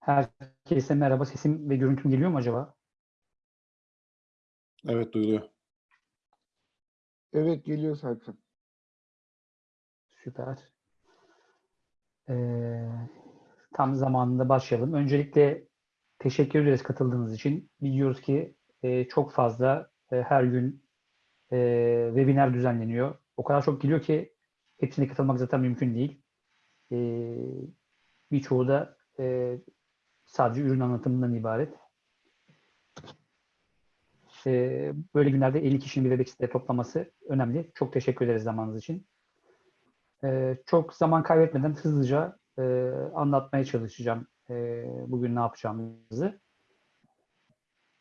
Herkese merhaba. Sesim ve görüntüm geliyor mu acaba? Evet duyuluyor. Evet geliyor Serkan. Süper. Ee, tam zamanında başlayalım. Öncelikle teşekkür ederiz katıldığınız için. Biliyoruz ki e, çok fazla e, her gün e, webinar düzenleniyor. O kadar çok geliyor ki hepsine katılmak zaten mümkün değil. E, birçoğu da e, sadece ürün anlatımından ibaret. E, böyle günlerde 50 kişinin bir Webex'te toplaması önemli. Çok teşekkür ederiz zamanınız için. E, çok zaman kaybetmeden hızlıca e, anlatmaya çalışacağım e, bugün ne yapacağımızı.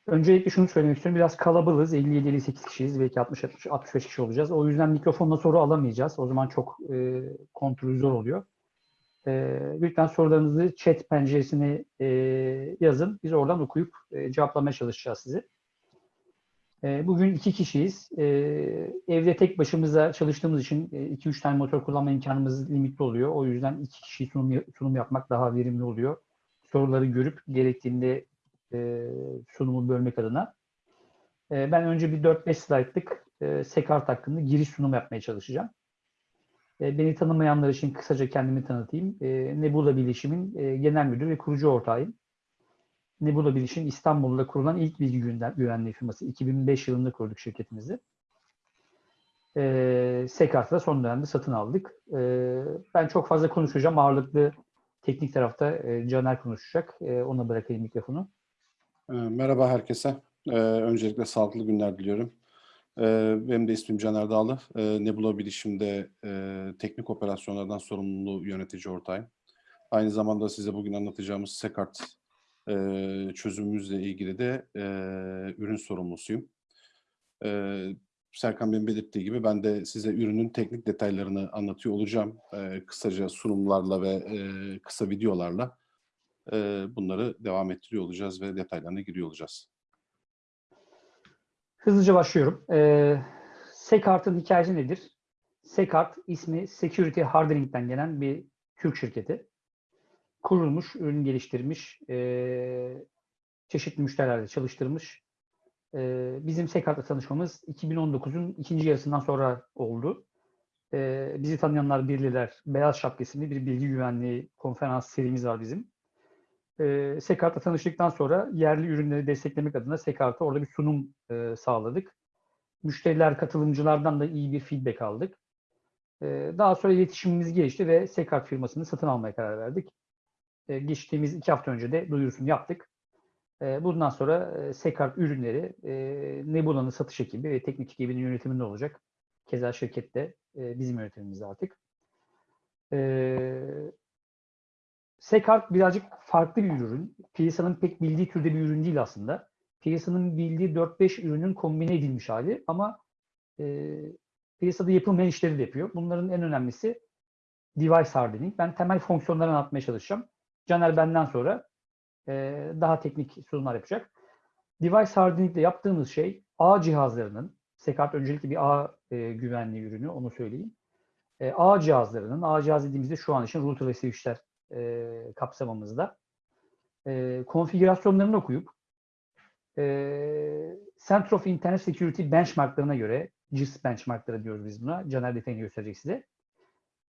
Öncelikle şunu söylemek istiyorum. Biraz kalabalığız. 57-58 kişiyiz. Belki 60-65 kişi olacağız. O yüzden mikrofonla soru alamayacağız. O zaman çok e, kontrolü zor oluyor. E, lütfen sorularınızı chat penceresine e, yazın. Biz oradan okuyup e, cevaplamaya çalışacağız sizi. E, bugün iki kişiyiz. E, evde tek başımıza çalıştığımız için 2-3 tane motor kullanma imkanımız limitli oluyor. O yüzden iki kişi sunum, sunum yapmak daha verimli oluyor. Soruları görüp gerektiğinde e, sunumu bölmek adına. E, ben önce bir 4-5 slaytlık e, Sekart hakkında giriş sunumu yapmaya çalışacağım. E, beni tanımayanlar için kısaca kendimi tanıtayım. E, Nebula Bilişim'in e, genel müdür ve kurucu ortağıyım. Nebula Bilişim İstanbul'da kurulan ilk bilgi güvenliği firması. 2005 yılında kurduk şirketimizi. Sekart'ta son dönemde satın aldık. Ben çok fazla konuşacağım. Ağırlıklı teknik tarafta Caner konuşacak. Ona bırakayım mikrofonu. Merhaba herkese. Öncelikle sağlıklı günler diliyorum. Benim de ismim Caner Dağlı. Nebula Bilişim'de teknik operasyonlardan sorumlu yönetici ortağıyım. Aynı zamanda size bugün anlatacağımız Sekart çözümümüzle ilgili de ürün sorumlusuyum. Serkan Bey'in belirttiği gibi ben de size ürünün teknik detaylarını anlatıyor olacağım. Kısaca sunumlarla ve kısa videolarla bunları devam ettiriyor olacağız ve detaylarına giriyor olacağız. Hızlıca başlıyorum. Ee, Sekart'ın hikayesi nedir? Sekart ismi Security Hardening'den gelen bir Türk şirketi. Kurulmuş, ürün geliştirmiş, e, çeşitli müşterilerle çalıştırmış. E, bizim Sekart'la tanışmamız 2019'un ikinci yarısından sonra oldu. E, bizi tanıyanlar bilirler. Beyaz Şapka bir bilgi güvenliği konferans serimiz var bizim. E, Sekart'la tanıştıktan sonra yerli ürünleri desteklemek adına Sekart'a orada bir sunum e, sağladık. Müşteriler, katılımcılardan da iyi bir feedback aldık. E, daha sonra iletişimimiz gelişti ve Sekart firmasını satın almaya karar verdik. E, geçtiğimiz iki hafta önce de duyurusunu yaptık. E, bundan sonra e, Sekart ürünleri e, Nebula'nın satış ekibi ve teknik ekibinin yönetiminde olacak. Keza şirkette e, bizim yönetimimizde artık. E, Sekart birazcık farklı bir ürün. Piyasanın pek bildiği türde bir ürün değil aslında. Piyasanın bildiği 4-5 ürünün kombine edilmiş hali ama e, piyasada yapılmayan işleri de yapıyor. Bunların en önemlisi device hardening. Ben temel fonksiyonlarını anlatmaya çalışacağım. Caner benden sonra e, daha teknik sunumlar yapacak. Device hardening ile yaptığımız şey ağ cihazlarının, Sekart öncelikle bir ağ e, güvenliği ürünü, onu söyleyeyim. E, ağ cihazlarının, ağ cihaz dediğimizde şu an için router ve switchler e, kapsamımızda. E, konfigürasyonlarını okuyup e, Center of Internet Security benchmarklarına göre, CIS benchmarkları diyoruz biz buna, Caner detayını gösterecek size.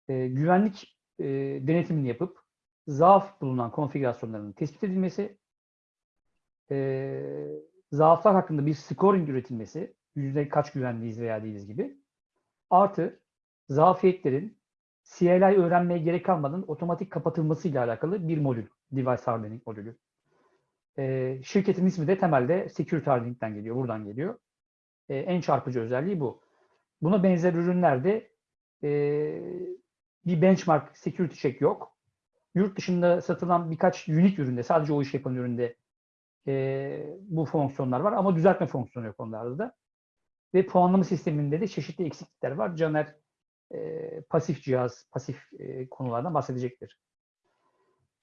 E, güvenlik e, denetimini yapıp zaaf bulunan konfigürasyonların tespit edilmesi, e, zaaflar hakkında bir scoring üretilmesi, yüzde kaç güvenliyiz veya değiliz gibi, artı zafiyetlerin CLI öğrenmeye gerek kalmadan otomatik kapatılmasıyla alakalı bir modül. Device Hardening modülü. E, şirketin ismi de temelde Security Hardening'den geliyor. Buradan geliyor. E, en çarpıcı özelliği bu. Buna benzer ürünlerde e, bir benchmark security check yok. Yurt dışında satılan birkaç unique üründe, sadece o iş yapan üründe e, bu fonksiyonlar var ama düzeltme fonksiyonu yok onlarda da. Ve puanlama sisteminde de çeşitli eksiklikler var. Caner e, pasif cihaz, pasif e, konulardan bahsedecektir.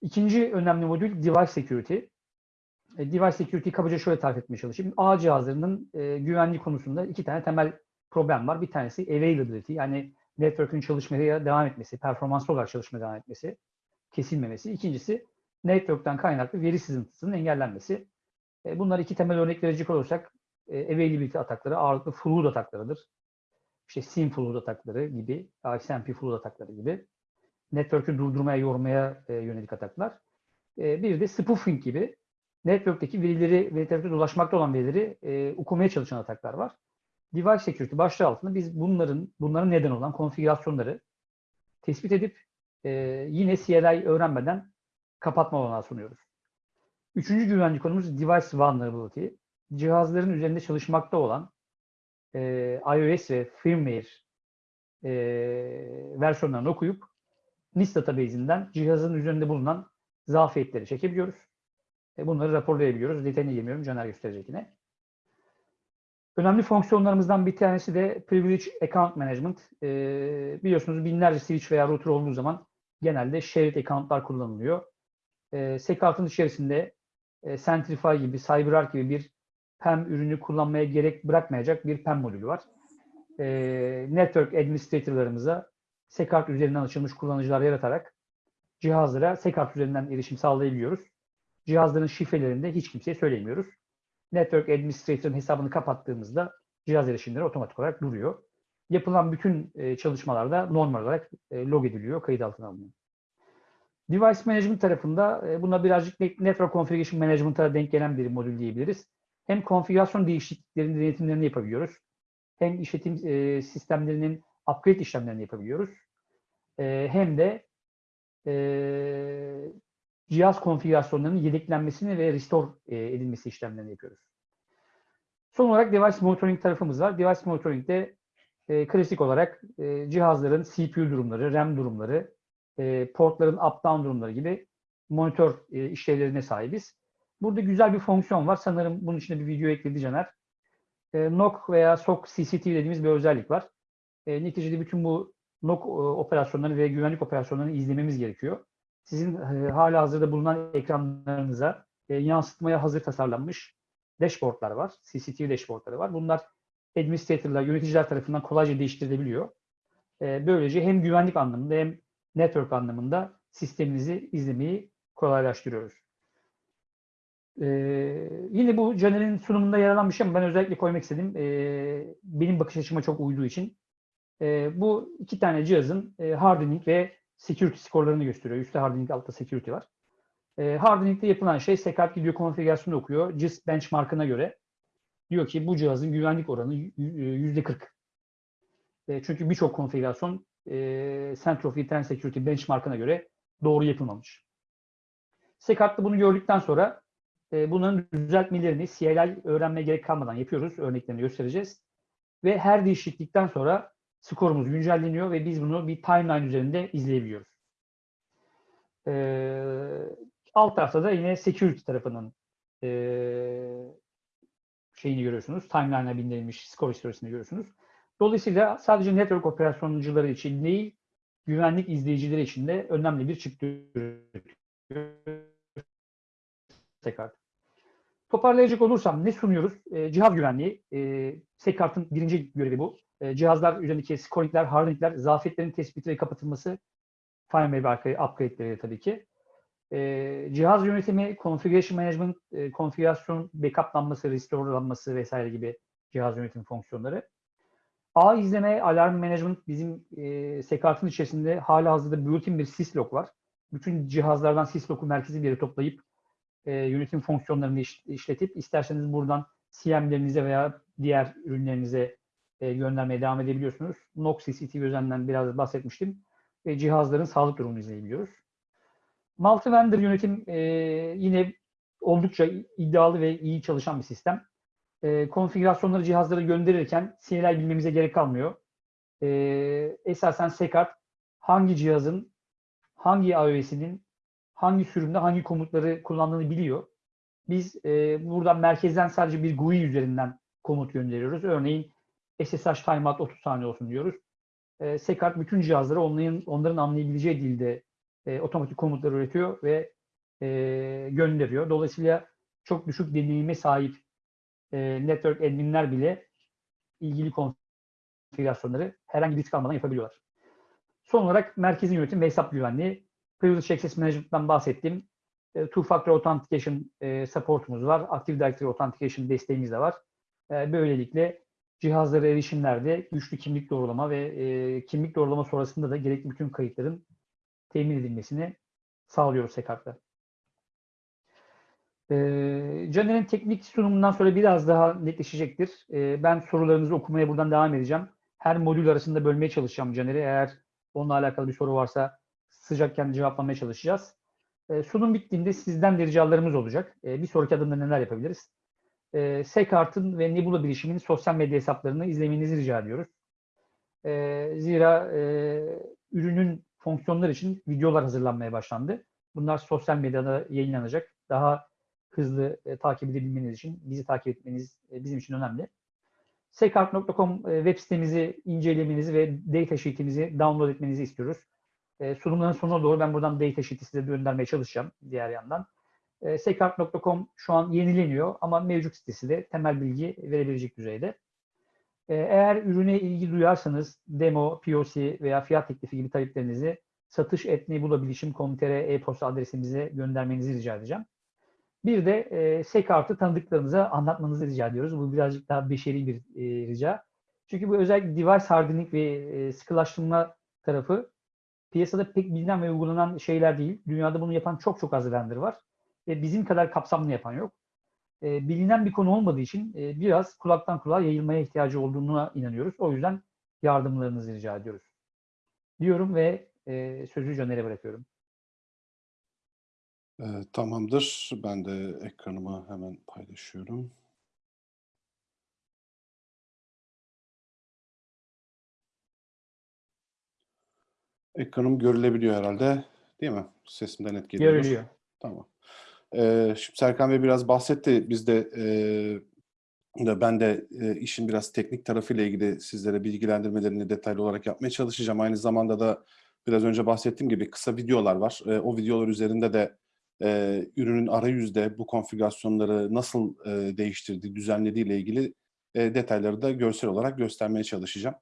İkinci önemli modül Device Security. E, device Security'yi kabaca şöyle tarif etmeye çalışayım. ağ cihazlarının e, güvenliği konusunda iki tane temel problem var. Bir tanesi availability, yani network'ün çalışmaya devam etmesi, performanslı olarak çalışmaya devam etmesi, kesilmemesi. İkincisi network'ten kaynaklı veri sızıntısının engellenmesi. E, bunlar iki temel örnek verecek olursak e, availability atakları ağırlıklı flood ataklarıdır. İşte SIM flood atakları gibi, XMP flood atakları gibi. Network'ü durdurmaya, yormaya e, yönelik ataklar. E, bir de spoofing gibi network'teki verileri, network'te dolaşmakta olan verileri e, okumaya çalışan ataklar var. Device Security başlığı altında biz bunların bunların neden olan konfigürasyonları tespit edip e, yine CLI öğrenmeden kapatma olanağı sunuyoruz. Üçüncü güvenlik konumuz Device Vulnerability. Cihazların üzerinde çalışmakta olan e, iOS ve firmware e, versiyonlarını okuyup NIST database'inden cihazın üzerinde bulunan zafiyetleri çekebiliyoruz. E, bunları raporlayabiliyoruz. Detayına girmiyorum. Caner gösterecek yine. Önemli fonksiyonlarımızdan bir tanesi de Privilege Account Management. E, biliyorsunuz binlerce switch veya router olduğu zaman genelde shared accountlar kullanılıyor. E, SecArt'ın içerisinde e, Centrify gibi, CyberArk gibi bir PEM ürünü kullanmaya gerek bırakmayacak bir PEM modülü var. E, network administratorlarımıza SecArt üzerinden açılmış kullanıcılar yaratarak cihazlara SecArt üzerinden erişim sağlayabiliyoruz. Cihazların şifrelerini de hiç kimseye söylemiyoruz. Network Administrator'ın hesabını kapattığımızda cihaz erişimleri otomatik olarak duruyor. Yapılan bütün e, çalışmalarda normal olarak e, log ediliyor, kayıt altına alınıyor. Device Management tarafında e, buna birazcık Network Configuration Management'a denk gelen bir modül diyebiliriz. Hem konfigürasyon değişikliklerinin denetimlerini yapabiliyoruz. Hem işletim e, sistemlerinin upgrade işlemlerini yapabiliyoruz. E, hem de e, cihaz konfigürasyonlarının yedeklenmesini ve restore e, edilmesi işlemlerini yapıyoruz. Son olarak device monitoring tarafımız var. Device monitoring'de e, klasik olarak e, cihazların CPU durumları, RAM durumları, e, portların up-down durumları gibi monitör e, işlevlerine sahibiz. Burada güzel bir fonksiyon var. Sanırım bunun içinde bir video ekledi Caner. E, NOC veya SOC CCTV dediğimiz bir özellik var. E, neticede bütün bu NOC e, operasyonlarını ve güvenlik operasyonlarını izlememiz gerekiyor. Sizin e, hala hazırda bulunan ekranlarınıza e, yansıtmaya hazır tasarlanmış dashboardlar var. CCTV dashboardları var. Bunlar administratorlar, yöneticiler tarafından kolayca değiştirilebiliyor. E, böylece hem güvenlik anlamında hem network anlamında sisteminizi izlemeyi kolaylaştırıyoruz. Ee, yine bu Caner'in sunumunda yer alan bir şey ama ben özellikle koymak istedim. Ee, benim bakış açıma çok uyduğu için. Ee, bu iki tane cihazın e, hardening ve security skorlarını gösteriyor. Üstte hardening, altta security var. Ee, hardening'de yapılan şey SecArt gidiyor konfigürasyonu okuyor. CIS benchmark'ına göre diyor ki bu cihazın güvenlik oranı %40. E, çünkü birçok konfigürasyon e, Center of Internet Security benchmark'ına göre doğru yapılmamış. SecArt'ta bunu gördükten sonra e, bunların düzeltmelerini CLI öğrenmeye gerek kalmadan yapıyoruz. Örneklerini göstereceğiz. Ve her değişiklikten sonra skorumuz güncelleniyor ve biz bunu bir timeline üzerinde izleyebiliyoruz. E, alt tarafta da yine security tarafının e, şeyini görüyorsunuz. Timeline'a bindirilmiş skor historisini görüyorsunuz. Dolayısıyla sadece network operasyoncuları için değil, güvenlik izleyicileri için de önemli bir çıktı tekrar. Toparlayacak olursam ne sunuyoruz? E, cihaz güvenliği. E, SecArt'ın birinci görevi bu. E, cihazlar üzerindeki scoringler, hardeningler, zafiyetlerin tespiti ve kapatılması, firmware upgrade'leri tabii ki. E, cihaz yönetimi, configuration management, e, konfigürasyon backuplanması, restorelanması vesaire gibi cihaz yönetim fonksiyonları. Ağ izleme, alarm management bizim e, SecArt'ın içerisinde hala hazırda built-in bir syslog var. Bütün cihazlardan syslog'u merkezi bir yere toplayıp e, yönetim fonksiyonlarını iş, işletip isterseniz buradan CM'lerinize veya diğer ürünlerinize e, göndermeye devam edebiliyorsunuz. NOC CCTV üzerinden biraz bahsetmiştim. E, cihazların sağlık durumunu izleyebiliyoruz. Multi-vendor yönetim e, yine oldukça iddialı ve iyi çalışan bir sistem. E, konfigürasyonları cihazlara gönderirken CLI bilmemize gerek kalmıyor. E, esasen SecArt hangi cihazın, hangi iOS'inin hangi sürümde hangi komutları kullandığını biliyor. Biz e, buradan merkezden sadece bir GUI üzerinden komut gönderiyoruz. Örneğin SSH timeout 30 saniye olsun diyoruz. E, SecArt bütün cihazlara onların, onların anlayabileceği dilde e, otomatik komutlar üretiyor ve e, gönderiyor. Dolayısıyla çok düşük deneyime sahip e, network adminler bile ilgili konfigürasyonları herhangi bir risk almadan yapabiliyorlar. Son olarak merkezi yönetim ve hesap güvenliği. Privilege Access Management'dan bahsettim. E, Two-Factor Authentication e, supportumuz var. Active Directory Authentication desteğimiz de var. E, böylelikle cihazlara erişimlerde güçlü kimlik doğrulama ve e, kimlik doğrulama sonrasında da gerekli bütün kayıtların temin edilmesini sağlıyoruz Sekart'ta. E, Caner'in teknik sunumundan sonra biraz daha netleşecektir. E, ben sorularınızı okumaya buradan devam edeceğim. Her modül arasında bölmeye çalışacağım Caner'i. Eğer onunla alakalı bir soru varsa sıcakken cevaplamaya çalışacağız. E, sunum bittiğinde sizden de ricalarımız olacak. E, bir sonraki adımda neler yapabiliriz? E, ve Nebula bilişiminin sosyal medya hesaplarını izlemenizi rica ediyoruz. E, zira ürünün fonksiyonları için videolar hazırlanmaya başlandı. Bunlar sosyal medyada yayınlanacak. Daha hızlı takip edebilmeniz için bizi takip etmeniz bizim için önemli. Sekart.com web sitemizi incelemenizi ve data sheet'imizi download etmenizi istiyoruz. E, sunumların sonuna doğru ben buradan data sheet'i size göndermeye çalışacağım diğer yandan. E, Sekart.com şu an yenileniyor ama mevcut sitesi de temel bilgi verebilecek düzeyde. E, eğer ürüne ilgi duyarsanız demo, POC veya fiyat teklifi gibi taleplerinizi satış.nebulabilişim.com.tr e-posta adresimize göndermenizi rica edeceğim. Bir de e, Sekart'ı tanıdıklarınıza anlatmanızı rica ediyoruz. Bu birazcık daha beşeri bir e, rica. Çünkü bu özellikle device hardening ve e, sıkılaştırma tarafı piyasada pek bilinen ve uygulanan şeyler değil. Dünyada bunu yapan çok çok az vendor var. Ve bizim kadar kapsamlı yapan yok. E, bilinen bir konu olmadığı için e, biraz kulaktan kulağa yayılmaya ihtiyacı olduğuna inanıyoruz. O yüzden yardımlarınızı rica ediyoruz. Diyorum ve e, sözü Caner'e bırakıyorum. Ee, tamamdır. Ben de ekranımı hemen paylaşıyorum. Ekranım görülebiliyor herhalde. Değil mi? Sesimden net geliyor. Görülüyor. Tamam. Ee, şimdi Serkan Bey biraz bahsetti. Biz de e, ben de e, işin biraz teknik tarafıyla ilgili sizlere bilgilendirmelerini detaylı olarak yapmaya çalışacağım. Aynı zamanda da biraz önce bahsettiğim gibi kısa videolar var. E, o videolar üzerinde de e, ürünün arayüzde bu konfigürasyonları nasıl e, değiştirdiği, düzenlediği ile ilgili e, detayları da görsel olarak göstermeye çalışacağım.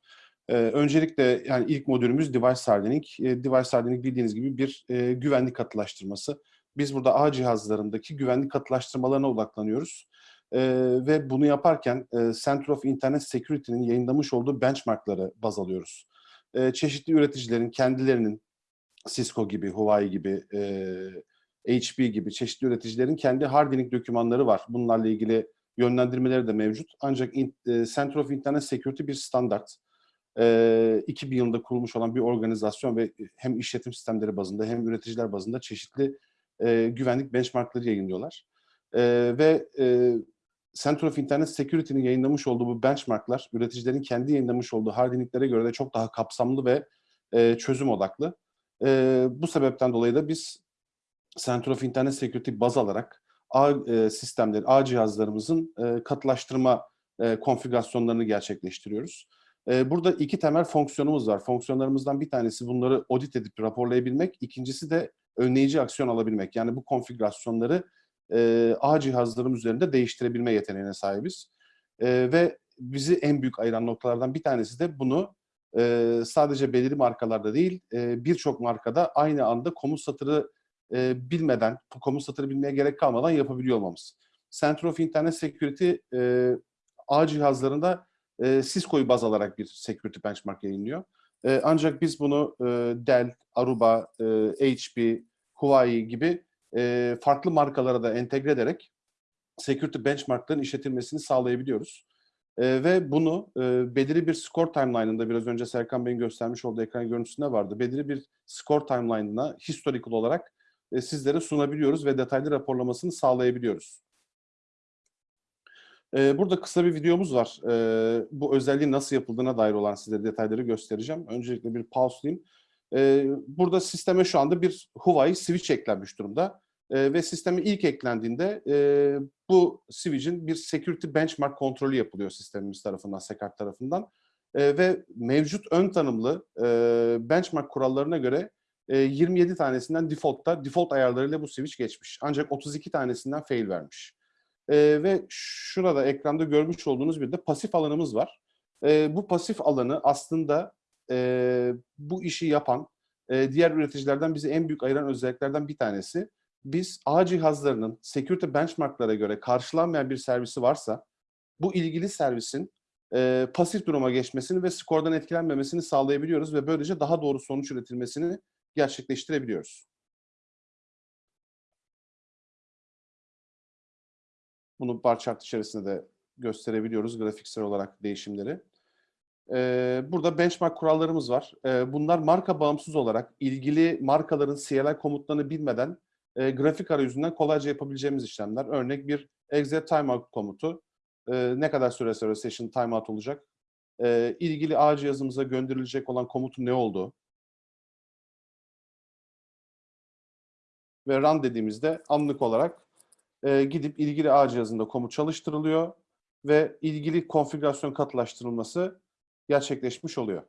E, öncelikle yani ilk modülümüz Device Hardening. E, Device Hardening bildiğiniz gibi bir e, güvenlik katılaştırması. Biz burada ağ cihazlarındaki güvenlik katılaştırmalarına odaklanıyoruz. E, ve bunu yaparken e, Center of Internet Security'nin yayınlamış olduğu benchmarkları baz alıyoruz. E, çeşitli üreticilerin kendilerinin Cisco gibi, Huawei gibi, e, HP gibi çeşitli üreticilerin kendi hardening dokümanları var. Bunlarla ilgili yönlendirmeleri de mevcut. Ancak in, e, Center of Internet Security bir standart. E, 2000 yılında kurulmuş olan bir organizasyon ve hem işletim sistemleri bazında hem üreticiler bazında çeşitli güvenlik benchmarkları yayınlıyorlar. Ve e, Center of Internet Security'nin yayınlamış olduğu bu benchmarklar, üreticilerin kendi yayınlamış olduğu hardinglere göre de çok daha kapsamlı ve çözüm odaklı. Bu sebepten dolayı da biz Center of Internet Security baz alarak e, sistemleri, ağ cihazlarımızın e, katılaştırma konfigürasyonlarını gerçekleştiriyoruz. E, burada iki temel fonksiyonumuz var. Fonksiyonlarımızdan bir tanesi bunları audit edip raporlayabilmek, ikincisi de önleyici aksiyon alabilmek. Yani bu konfigürasyonları e, cihazlarım üzerinde değiştirebilme yeteneğine sahibiz. E, ve bizi en büyük ayıran noktalardan bir tanesi de bunu e, sadece belirli markalarda değil, e, birçok markada aynı anda komut satırı e, bilmeden, komut satırı bilmeye gerek kalmadan yapabiliyor olmamız. Center of Internet Security e, cihazlarında e, Cisco'yu baz alarak bir security benchmark yayınlıyor. E, ancak biz bunu e, Dell, Aruba, e, HP, Huawei gibi e, farklı markalara da entegre ederek security benchmarkların işletilmesini sağlayabiliyoruz. E, ve bunu e, belirli bir score timeline'ında biraz önce Serkan Bey'in göstermiş olduğu ekran görüntüsünde vardı. Belirli bir score timeline'ına historical olarak e, sizlere sunabiliyoruz ve detaylı raporlamasını sağlayabiliyoruz. E, burada kısa bir videomuz var. E, bu özelliğin nasıl yapıldığına dair olan size detayları göstereceğim. Öncelikle bir pause'layayım. E, burada sisteme şu anda bir Huawei switch eklenmiş durumda. E, ve sisteme ilk eklendiğinde e, bu switch'in bir security benchmark kontrolü yapılıyor sistemimiz tarafından, Sekart tarafından. E, ve mevcut ön tanımlı e, benchmark kurallarına göre e, 27 tanesinden default'ta, default ayarlarıyla bu switch geçmiş. Ancak 32 tanesinden fail vermiş. E, ve şurada ekranda görmüş olduğunuz bir de pasif alanımız var. E, bu pasif alanı aslında e, bu işi yapan e, diğer üreticilerden bizi en büyük ayıran özelliklerden bir tanesi. biz ağ cihazlarının security benchmarklara göre karşılanmayan bir servisi varsa bu ilgili servisin e, pasif duruma geçmesini ve skordan etkilenmemesini sağlayabiliyoruz ve böylece daha doğru sonuç üretilmesini gerçekleştirebiliyoruz. Bunu bar chart içerisinde de gösterebiliyoruz grafiksel olarak değişimleri. Ee, burada benchmark kurallarımız var. Ee, bunlar marka bağımsız olarak ilgili markaların CLI komutlarını bilmeden e, grafik arayüzünden kolayca yapabileceğimiz işlemler. Örnek bir exit timeout komutu. Ee, ne kadar süre sonra session timeout olacak? Ee, ilgili ağ cihazımıza gönderilecek olan komutun ne olduğu. Ve run dediğimizde anlık olarak e, gidip ilgili ağ cihazında komut çalıştırılıyor ve ilgili konfigürasyon katılaştırılması gerçekleşmiş oluyor.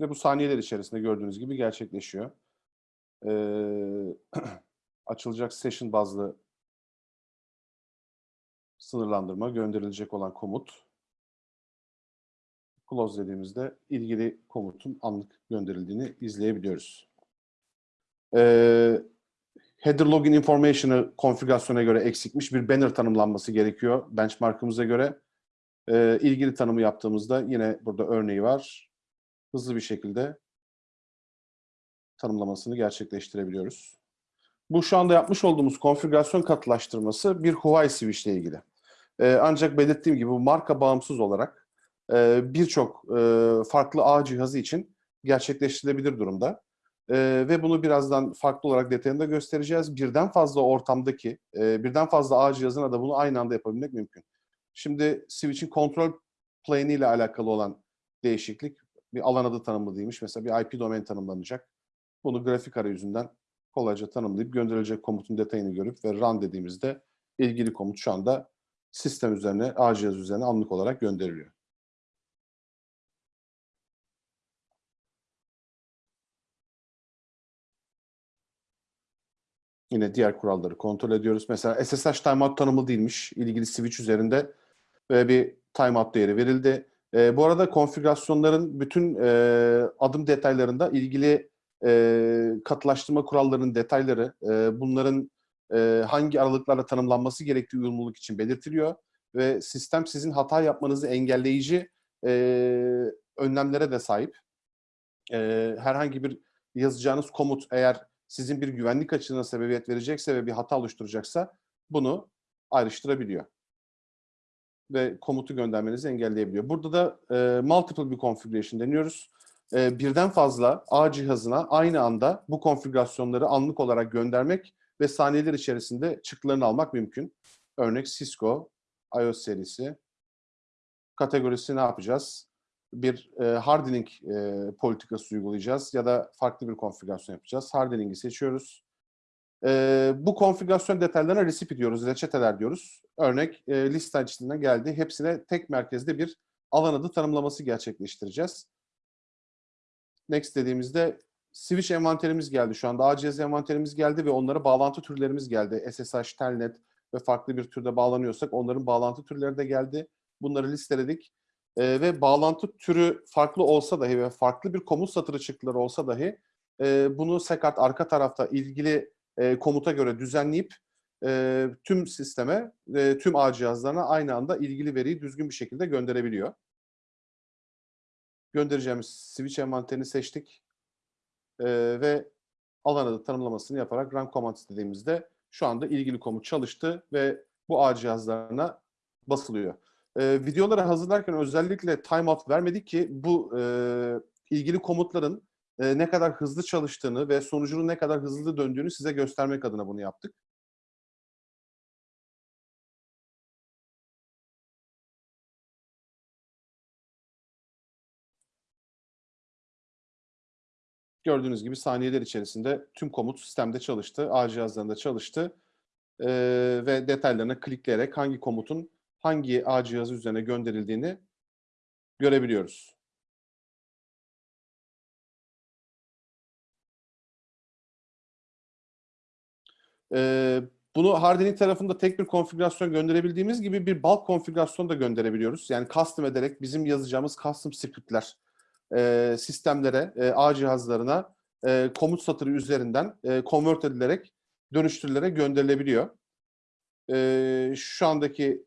Ve bu saniyeler içerisinde gördüğünüz gibi gerçekleşiyor. Ee, açılacak session bazlı sınırlandırma, gönderilecek olan komut. Close dediğimizde ilgili komutun anlık gönderildiğini izleyebiliyoruz. Ee, header login information'ı konfigürasyona göre eksikmiş bir banner tanımlanması gerekiyor benchmark'ımıza göre. Ee, ilgili tanımı yaptığımızda yine burada örneği var. Hızlı bir şekilde tanımlamasını gerçekleştirebiliyoruz. Bu şu anda yapmış olduğumuz konfigürasyon katılaştırması bir Huawei switch ile ilgili. Ee, ancak belirttiğim gibi bu marka bağımsız olarak e, birçok farklı ağ cihazı için gerçekleştirilebilir durumda. Ve bunu birazdan farklı olarak detayında göstereceğiz. Birden fazla ortamdaki, birden fazla ağ cihazına da bunu aynı anda yapabilmek mümkün. Şimdi switch'in kontrol plane ile alakalı olan değişiklik bir alan adı tanımlı. Mesela bir IP domain tanımlanacak. Bunu grafik arayüzünden kolayca tanımlayıp gönderilecek komutun detayını görüp ve run dediğimizde ilgili komut şu anda sistem üzerine, ağ cihaz üzerine anlık olarak gönderiliyor. Yine diğer kuralları kontrol ediyoruz. Mesela SSH timeout tanımlı değilmiş. İlgili switch üzerinde ve bir timeout değeri verildi. E, bu arada konfigürasyonların bütün e, adım detaylarında ilgili e, katılaştırma kurallarının detayları, e, bunların e, hangi aralıklarla tanımlanması gerektiği uyumluluk için belirtiliyor ve sistem sizin hata yapmanızı engelleyici e, önlemlere de sahip. E, herhangi bir yazacağınız komut eğer sizin bir güvenlik açığına sebebiyet verecekse ve bir hata oluşturacaksa bunu ayrıştırabiliyor. Ve komutu göndermenizi engelleyebiliyor. Burada da e, multiple bir configuration deniyoruz. E, birden fazla ağ cihazına aynı anda bu konfigürasyonları anlık olarak göndermek ve saniyeler içerisinde çıktılarını almak mümkün. Örnek Cisco iOS serisi. Kategorisi ne yapacağız? Bir e, hardening e, politikası uygulayacağız ya da farklı bir konfigürasyon yapacağız. Hardening'i seçiyoruz. E, bu konfigürasyon detaylarına recipe diyoruz, reçeteler diyoruz. Örnek e, liste açısından geldi. Hepsine tek merkezde bir alan adı tanımlaması gerçekleştireceğiz. Next dediğimizde switch envanterimiz geldi. Şu anda ACS envanterimiz geldi ve onlara bağlantı türlerimiz geldi. SSH, Telnet ve farklı bir türde bağlanıyorsak onların bağlantı türleri de geldi. Bunları listeledik. Ee, ve bağlantı türü farklı olsa dahi ve farklı bir komut satırı çıktıları olsa dahi e, bunu Sekart arka tarafta ilgili e, komuta göre düzenleyip e, tüm sisteme, e, tüm ağ cihazlarına aynı anda ilgili veriyi düzgün bir şekilde gönderebiliyor. Göndereceğimiz switch envanterini seçtik e, ve alan adı tanımlamasını yaparak run command istediğimizde şu anda ilgili komut çalıştı ve bu ağ cihazlarına basılıyor. E, videoları hazırlarken özellikle timeout vermedik ki bu e, ilgili komutların e, ne kadar hızlı çalıştığını ve sonucunun ne kadar hızlı döndüğünü size göstermek adına bunu yaptık. Gördüğünüz gibi saniyeler içerisinde tüm komut sistemde çalıştı, ağ cihazlarında çalıştı ee, ve detaylarına klikleyerek hangi komutun hangi ağ cihazı üzerine gönderildiğini görebiliyoruz. Ee, bunu hardening tarafında tek bir konfigürasyon gönderebildiğimiz gibi bir bulk konfigürasyon da gönderebiliyoruz. Yani custom ederek bizim yazacağımız custom scriptler e, sistemlere, e, ağ cihazlarına e, komut satırı üzerinden e, convert edilerek dönüştürülerek gönderilebiliyor. E, şu andaki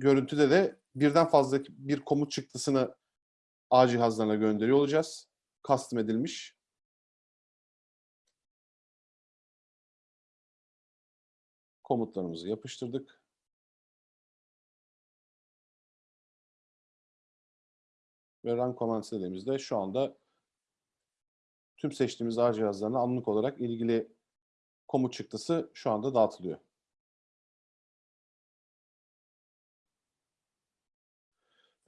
görüntüde de birden fazla bir komut çıktısını ağ cihazlarına gönderiyor olacağız. Custom edilmiş. Komutlarımızı yapıştırdık. Ve run commands dediğimizde şu anda tüm seçtiğimiz ağ cihazlarına anlık olarak ilgili komut çıktısı şu anda dağıtılıyor.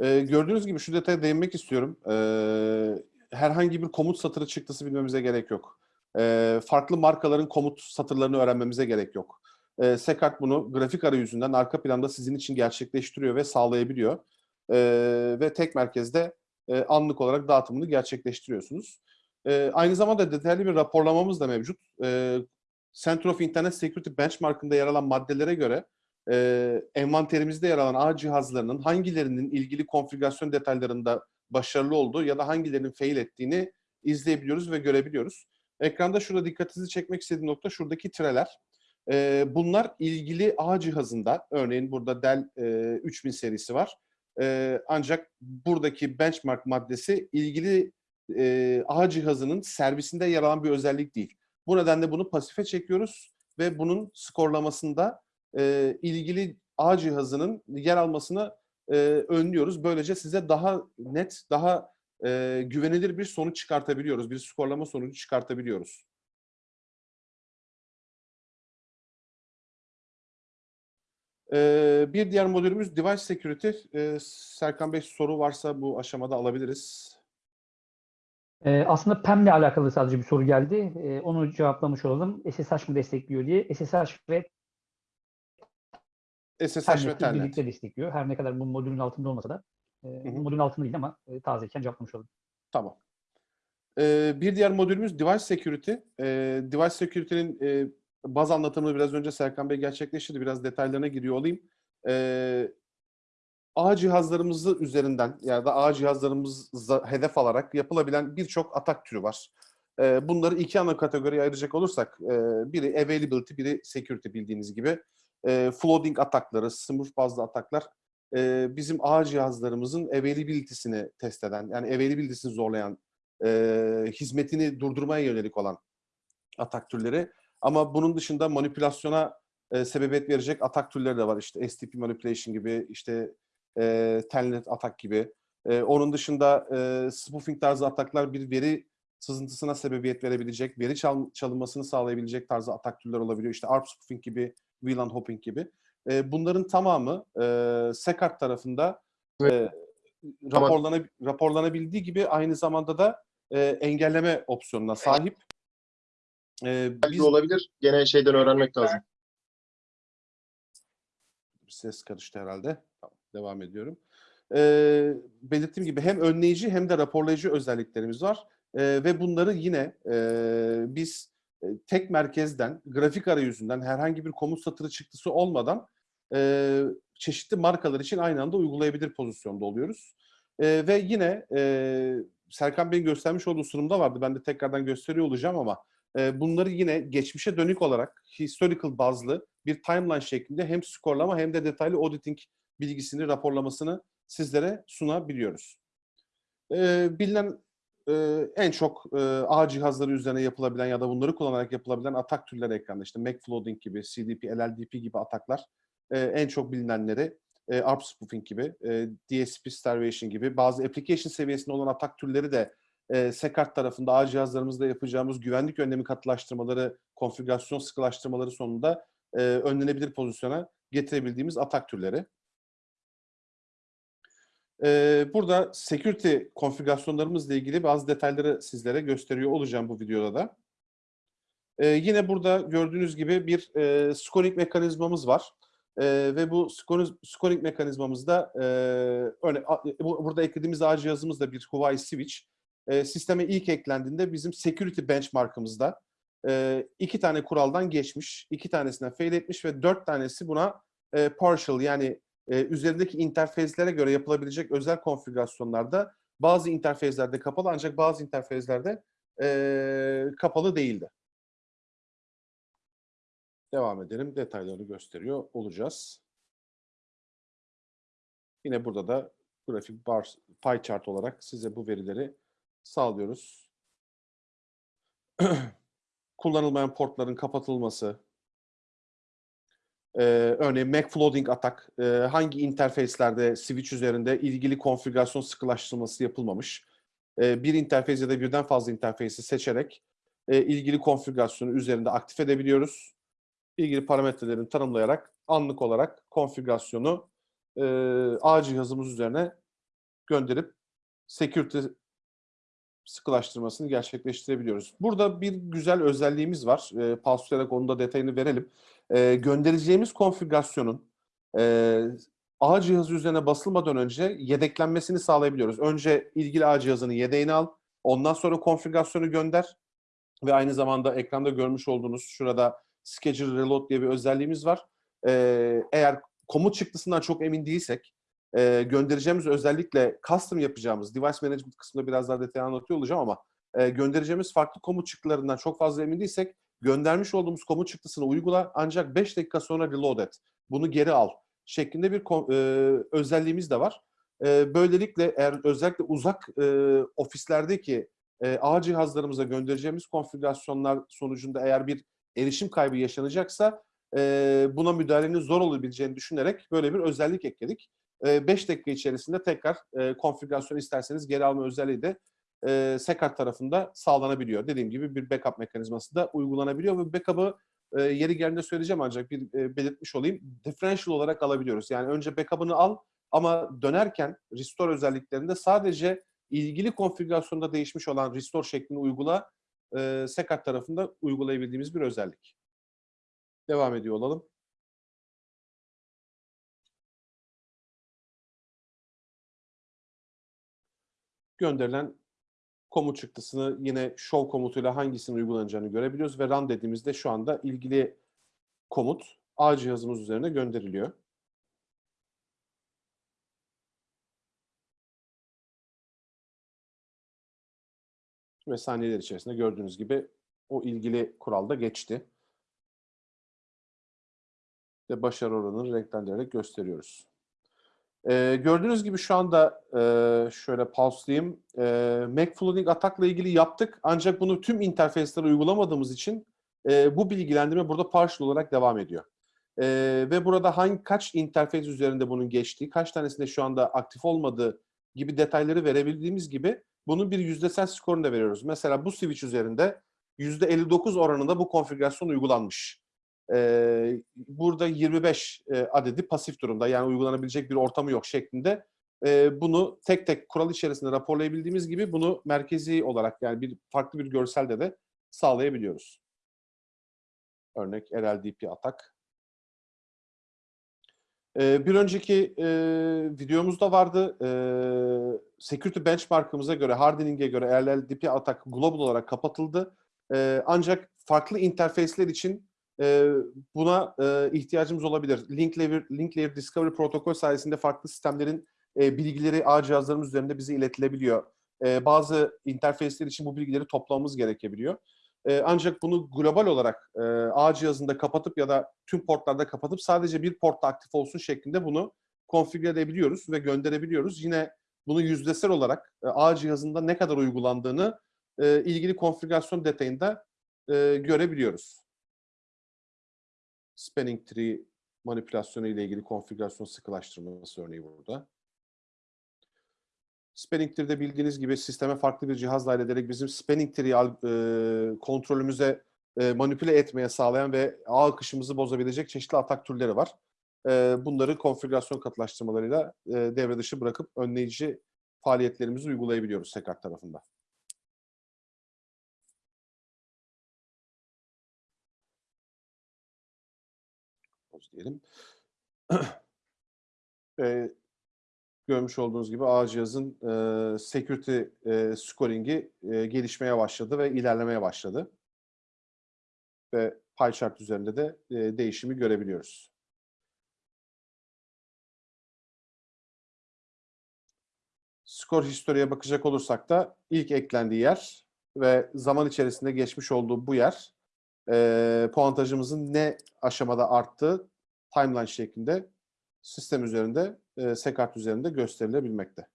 Ee, gördüğünüz gibi şu detaya değinmek istiyorum. Ee, herhangi bir komut satırı çıktısı bilmemize gerek yok. Ee, farklı markaların komut satırlarını öğrenmemize gerek yok. Ee, Sekart bunu grafik arayüzünden arka planda sizin için gerçekleştiriyor ve sağlayabiliyor. Ee, ve tek merkezde e, anlık olarak dağıtımını gerçekleştiriyorsunuz. E, aynı zamanda detaylı bir raporlamamız da mevcut. E, Center of Internet Security Benchmark'ında yer alan maddelere göre e, envanterimizde yer alan ağ cihazlarının hangilerinin ilgili konfigürasyon detaylarında başarılı olduğu ya da hangilerinin fail ettiğini izleyebiliyoruz ve görebiliyoruz. Ekranda şurada dikkatinizi çekmek istediğim nokta şuradaki tireler. E, bunlar ilgili ağ cihazında, örneğin burada Dell e, 3000 serisi var. E, ancak buradaki benchmark maddesi ilgili e, ağ cihazının servisinde yer alan bir özellik değil. Bu nedenle bunu pasife çekiyoruz ve bunun skorlamasında e, ilgili ağ cihazının yer almasını e, önlüyoruz. Böylece size daha net, daha e, güvenilir bir sonuç çıkartabiliyoruz. Bir skorlama sonucu çıkartabiliyoruz. Ee, bir diğer modülümüz Device Security. Ee, Serkan Bey soru varsa bu aşamada alabiliriz. Ee, aslında PEM ile alakalı sadece bir soru geldi. Ee, onu cevaplamış olalım. SSH mı destekliyor diye. SSH ve SSH ve birlikte destekliyor. Her ne kadar bu modülün altında olmasa da. E, hı. modülün altında değil ama e, tazeyken cevaplamış olalım. Tamam. Ee, bir diğer modülümüz Device Security. Ee, Device Security'nin e, baz anlatımını biraz önce Serkan Bey gerçekleştirdi. Biraz detaylarına giriyor olayım. Ee, ağ cihazlarımızı üzerinden ya da ağ cihazlarımızı hedef alarak yapılabilen birçok atak türü var. Ee, bunları iki ana kategoriye ayıracak olursak, e, biri availability, biri security bildiğiniz gibi. E, flooding atakları, smurf bazlı ataklar e, bizim ağ cihazlarımızın availability'sini test eden, yani availability'sini zorlayan, e, hizmetini durdurmaya yönelik olan atak türleri. Ama bunun dışında manipülasyona e, sebebiyet verecek atak türleri de var. İşte STP manipulation gibi, işte e, telnet atak gibi. E, onun dışında e, spoofing tarzı ataklar bir veri sızıntısına sebebiyet verebilecek, veri çal- çalınmasını sağlayabilecek tarzı atak türler olabiliyor. İşte ARP spoofing gibi, VLAN hopping gibi. E, bunların tamamı e, SECART tarafında e, raporlana, raporlanabildiği gibi aynı zamanda da e, engelleme opsiyonuna sahip. E, biz olabilir. Gene şeyden öğrenmek lazım. ses karıştı herhalde. Tamam, devam ediyorum. Ee, belirttiğim gibi hem önleyici hem de raporlayıcı özelliklerimiz var. Ee, ve bunları yine e, biz e, tek merkezden, grafik arayüzünden herhangi bir komut satırı çıktısı olmadan e, çeşitli markalar için aynı anda uygulayabilir pozisyonda oluyoruz. E, ve yine e, Serkan Bey'in göstermiş olduğu sunumda vardı. Ben de tekrardan gösteriyor olacağım ama e, bunları yine geçmişe dönük olarak historical bazlı bir timeline şeklinde hem skorlama hem de detaylı auditing bilgisini, raporlamasını sizlere sunabiliyoruz. Ee, bilinen e, en çok e, ağ cihazları üzerine yapılabilen ya da bunları kullanarak yapılabilen atak türleri ekranda. İşte MAC flooding gibi, CDP, LLDP gibi ataklar e, en çok bilinenleri. E, ARP spoofing gibi, e, DSP starvation gibi bazı application seviyesinde olan atak türleri de e, SECART tarafında ağ cihazlarımızda yapacağımız güvenlik önlemi katılaştırmaları, konfigürasyon sıkılaştırmaları sonunda e, önlenebilir pozisyona getirebildiğimiz atak türleri. Burada security konfigürasyonlarımızla ilgili bazı detayları sizlere gösteriyor olacağım bu videoda da. Yine burada gördüğünüz gibi bir scoring mekanizmamız var. Ve bu scoring, mekanizmamızda e, burada eklediğimiz ağ cihazımız da bir Huawei Switch. Sisteme ilk eklendiğinde bizim security benchmark'ımızda iki tane kuraldan geçmiş, iki tanesine fail etmiş ve dört tanesi buna partial yani e, üzerindeki interfezlere göre yapılabilecek özel konfigürasyonlarda Bazı interfezlerde kapalı ancak bazı interfezlerde eee, kapalı değildi. Devam edelim. Detaylarını gösteriyor olacağız. Yine burada da grafik bar, pie chart olarak size bu verileri sağlıyoruz. Kullanılmayan portların kapatılması, ee, örneğin McFlooding atak, e, hangi interfeyslerde switch üzerinde ilgili konfigürasyon sıkılaştırılması yapılmamış. Ee, bir interfeys ya da birden fazla interfeysi seçerek e, ilgili konfigürasyonu üzerinde aktif edebiliyoruz. İlgili parametrelerini tanımlayarak anlık olarak konfigürasyonu e, ağ cihazımız üzerine gönderip security sıkılaştırmasını gerçekleştirebiliyoruz. Burada bir güzel özelliğimiz var. E, paslayarak onun da detayını verelim. E, göndereceğimiz konfigürasyonun e, ağ cihazı üzerine basılmadan önce yedeklenmesini sağlayabiliyoruz. Önce ilgili ağ cihazının yedeğini al, ondan sonra konfigürasyonu gönder ve aynı zamanda ekranda görmüş olduğunuz şurada Schedule Reload diye bir özelliğimiz var. E, eğer komut çıktısından çok emin değilsek e, göndereceğimiz özellikle custom yapacağımız device management kısmında biraz daha detaylı anlatıyor olacağım ama e, göndereceğimiz farklı komut çıktılarından çok fazla emin değilsek göndermiş olduğumuz komut çıktısını uygula ancak 5 dakika sonra reload et. Bunu geri al şeklinde bir e, özelliğimiz de var. E, böylelikle eğer özellikle uzak e, ofislerdeki e, ağ cihazlarımıza göndereceğimiz konfigürasyonlar sonucunda eğer bir erişim kaybı yaşanacaksa e, buna müdahalenin zor olabileceğini düşünerek böyle bir özellik ekledik. 5 dakika içerisinde tekrar e, konfigürasyon isterseniz geri alma özelliği de e, Sekart tarafında sağlanabiliyor. Dediğim gibi bir backup mekanizması da uygulanabiliyor ve backup'ı e, yeri geldiğinde söyleyeceğim ancak bir e, belirtmiş olayım. Differential olarak alabiliyoruz. Yani önce backup'ını al ama dönerken restore özelliklerinde sadece ilgili konfigürasyonda değişmiş olan restore şeklini uygula e, Sekart tarafında uygulayabildiğimiz bir özellik. Devam ediyor olalım. gönderilen komut çıktısını yine show komutuyla hangisinin uygulanacağını görebiliyoruz ve run dediğimizde şu anda ilgili komut ağ cihazımız üzerine gönderiliyor. Ve saniyeler içerisinde gördüğünüz gibi o ilgili kuralda geçti. Ve başarı oranını renklendirerek gösteriyoruz. Ee, gördüğünüz gibi şu anda e, şöyle pauselayayım. E, McFlooding atakla ilgili yaptık ancak bunu tüm interfeyslere uygulamadığımız için e, bu bilgilendirme burada partial olarak devam ediyor. E, ve burada hangi kaç interfeys üzerinde bunun geçtiği, kaç tanesinde şu anda aktif olmadığı gibi detayları verebildiğimiz gibi bunun bir yüzdesel skorunu da veriyoruz. Mesela bu switch üzerinde %59 oranında bu konfigürasyon uygulanmış. Burada 25 e, adedi pasif durumda yani uygulanabilecek bir ortamı yok şeklinde bunu tek tek kural içerisinde raporlayabildiğimiz gibi bunu merkezi olarak yani bir farklı bir görselde de sağlayabiliyoruz. Örnek RLDP atak. Bir önceki videomuzda vardı. Security benchmark'ımıza göre, hardening'e göre RLDP atak global olarak kapatıldı. Ancak farklı interface'ler için buna ihtiyacımız olabilir. Link Layer, Link Layer Discovery protokol sayesinde farklı sistemlerin bilgileri ağ cihazlarımız üzerinde bize iletilebiliyor. Bazı interface'ler için bu bilgileri toplamamız gerekebiliyor. Ancak bunu global olarak ağ cihazında kapatıp ya da tüm portlarda kapatıp sadece bir portta aktif olsun şeklinde bunu konfigüre edebiliyoruz ve gönderebiliyoruz. Yine bunu yüzdesel olarak ağ cihazında ne kadar uygulandığını ilgili konfigürasyon detayında görebiliyoruz spanning tree manipülasyonu ile ilgili konfigürasyon sıkılaştırması örneği burada. Spanning tree'de bildiğiniz gibi sisteme farklı bir cihaz dahil ederek bizim spanning tree'yi e, kontrolümüze e, manipüle etmeye sağlayan ve ağ akışımızı bozabilecek çeşitli atak türleri var. E, bunları konfigürasyon katılaştırmalarıyla e, devre dışı bırakıp önleyici faaliyetlerimizi uygulayabiliyoruz Sekart tarafında. Diyelim. e, görmüş olduğunuz gibi ağ cihazın e, security e, scoring'i e, gelişmeye başladı ve ilerlemeye başladı. Ve pie chart üzerinde de e, değişimi görebiliyoruz. skor historiye bakacak olursak da ilk eklendiği yer ve zaman içerisinde geçmiş olduğu bu yer e, puantajımızın ne aşamada arttığı timeline şeklinde sistem üzerinde, e, Sekart üzerinde gösterilebilmekte.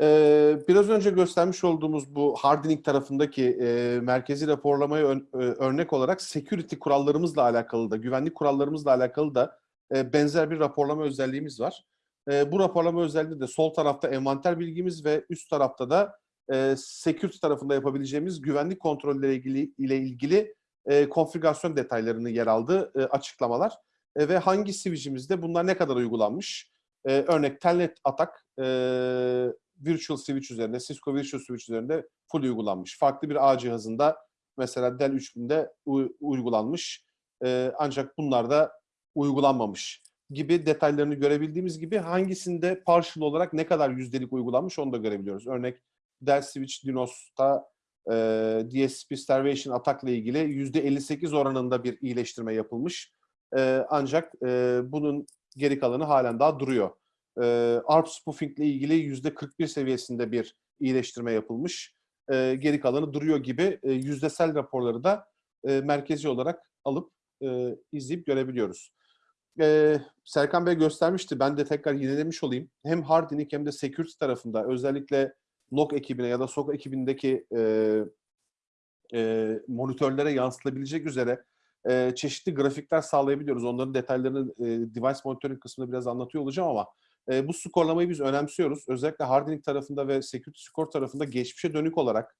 Ee, biraz önce göstermiş olduğumuz bu hardening tarafındaki e, merkezi raporlamaya ön- e, örnek olarak security kurallarımızla alakalı da, güvenlik kurallarımızla alakalı da e, benzer bir raporlama özelliğimiz var. E, bu raporlama özelliği de sol tarafta envanter bilgimiz ve üst tarafta da e, security tarafında yapabileceğimiz güvenlik kontrolleri ilgili, ile ilgili e, konfigürasyon detaylarını yer aldığı e, açıklamalar. E, ve hangi switch'imizde bunlar ne kadar uygulanmış? E, örnek telnet atak e, Virtual Switch üzerinde, Cisco Virtual Switch üzerinde full uygulanmış. Farklı bir ağ cihazında mesela Dell 3000'de u- uygulanmış. Ee, ancak bunlarda uygulanmamış gibi detaylarını görebildiğimiz gibi hangisinde partial olarak ne kadar yüzdelik uygulanmış onu da görebiliyoruz. Örnek Dell Switch Dinos'ta e, DSP Starvation atakla ilgili %58 oranında bir iyileştirme yapılmış. E, ancak e, bunun geri kalanı halen daha duruyor e, ARP spoofing ile ilgili yüzde 41 seviyesinde bir iyileştirme yapılmış. E, geri kalanı duruyor gibi e, yüzdesel raporları da e, merkezi olarak alıp e, izleyip görebiliyoruz. E, Serkan Bey göstermişti. Ben de tekrar yinelemiş olayım. Hem hardening hem de security tarafında özellikle log ekibine ya da SOC ekibindeki e, e, monitörlere yansıtılabilecek üzere e, çeşitli grafikler sağlayabiliyoruz. Onların detaylarını e, device monitoring kısmında biraz anlatıyor olacağım ama e, bu skorlamayı biz önemsiyoruz. Özellikle hardening tarafında ve security score tarafında geçmişe dönük olarak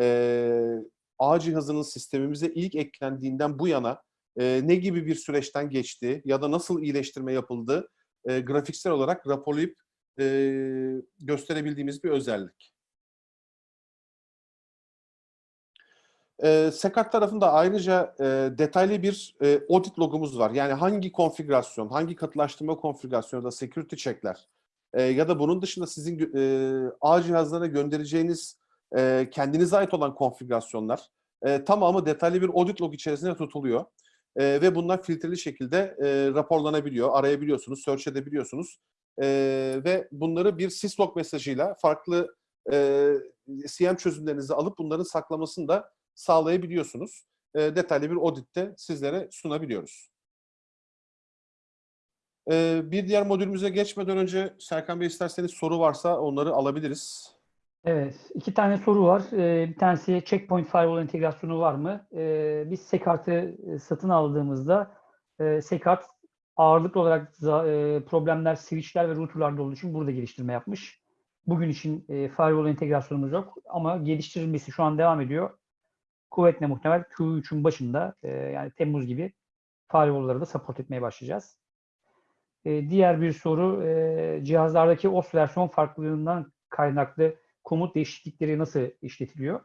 e, ağ cihazının sistemimize ilk eklendiğinden bu yana e, ne gibi bir süreçten geçti ya da nasıl iyileştirme yapıldı e, grafiksel olarak raporlayıp e, gösterebildiğimiz bir özellik. E, Sekart tarafında ayrıca e, detaylı bir e, audit logumuz var. Yani hangi konfigürasyon, hangi katılaştırma konfigürasyonu da security checkler e, ya da bunun dışında sizin e, ağ cihazlarına göndereceğiniz e, kendinize ait olan konfigürasyonlar e, tamamı detaylı bir audit log içerisinde tutuluyor. E, ve bunlar filtreli şekilde e, raporlanabiliyor, arayabiliyorsunuz, search edebiliyorsunuz. E, ve bunları bir syslog mesajıyla farklı e, CM çözümlerinizi alıp bunların saklamasını da sağlayabiliyorsunuz. E, detaylı bir auditte sizlere sunabiliyoruz. E, bir diğer modülümüze geçmeden önce Serkan Bey isterseniz soru varsa onları alabiliriz. Evet, iki tane soru var. Bir tanesi Checkpoint Firewall entegrasyonu var mı? Ee, biz Sekart'ı e, satın aldığımızda e, ağırlıklı olarak e, problemler switchler ve routerlarda olduğu için burada geliştirme yapmış. Bugün için e, firewall entegrasyonumuz yok ama geliştirilmesi şu an devam ediyor. Kuvvetle muhtemel Q3'ün başında e, yani Temmuz gibi firewall'ları da support etmeye başlayacağız. E, diğer bir soru e, cihazlardaki OS versiyon farklılığından kaynaklı komut değişiklikleri nasıl işletiliyor?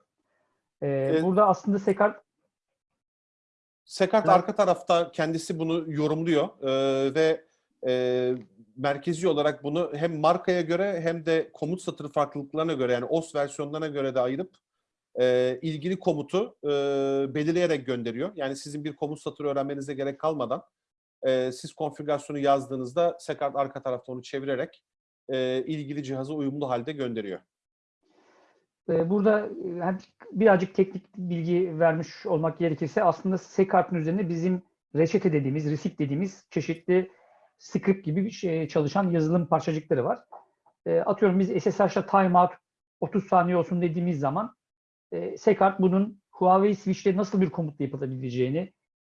E, Evet. Burada aslında Sekart Sekart Evet. arka tarafta kendisi bunu yorumluyor e, ve e, merkezi olarak bunu hem markaya göre hem de komut satırı farklılıklarına göre yani OS versiyonlarına göre de ayırıp e, ilgili komutu e, belirleyerek gönderiyor. Yani sizin bir komut satırı öğrenmenize gerek kalmadan e, siz konfigürasyonu yazdığınızda Sekart arka tarafta onu çevirerek e, ilgili cihaza uyumlu halde gönderiyor. E, burada e, birazcık teknik bilgi vermiş olmak gerekirse aslında Sekart'ın üzerinde bizim reçete dediğimiz, receipt dediğimiz çeşitli script gibi bir şey, çalışan yazılım parçacıkları var. E, atıyorum biz SSH'la timeout 30 saniye olsun dediğimiz zaman e, Sekart bunun Huawei switch'te nasıl bir komutla yapılabileceğini,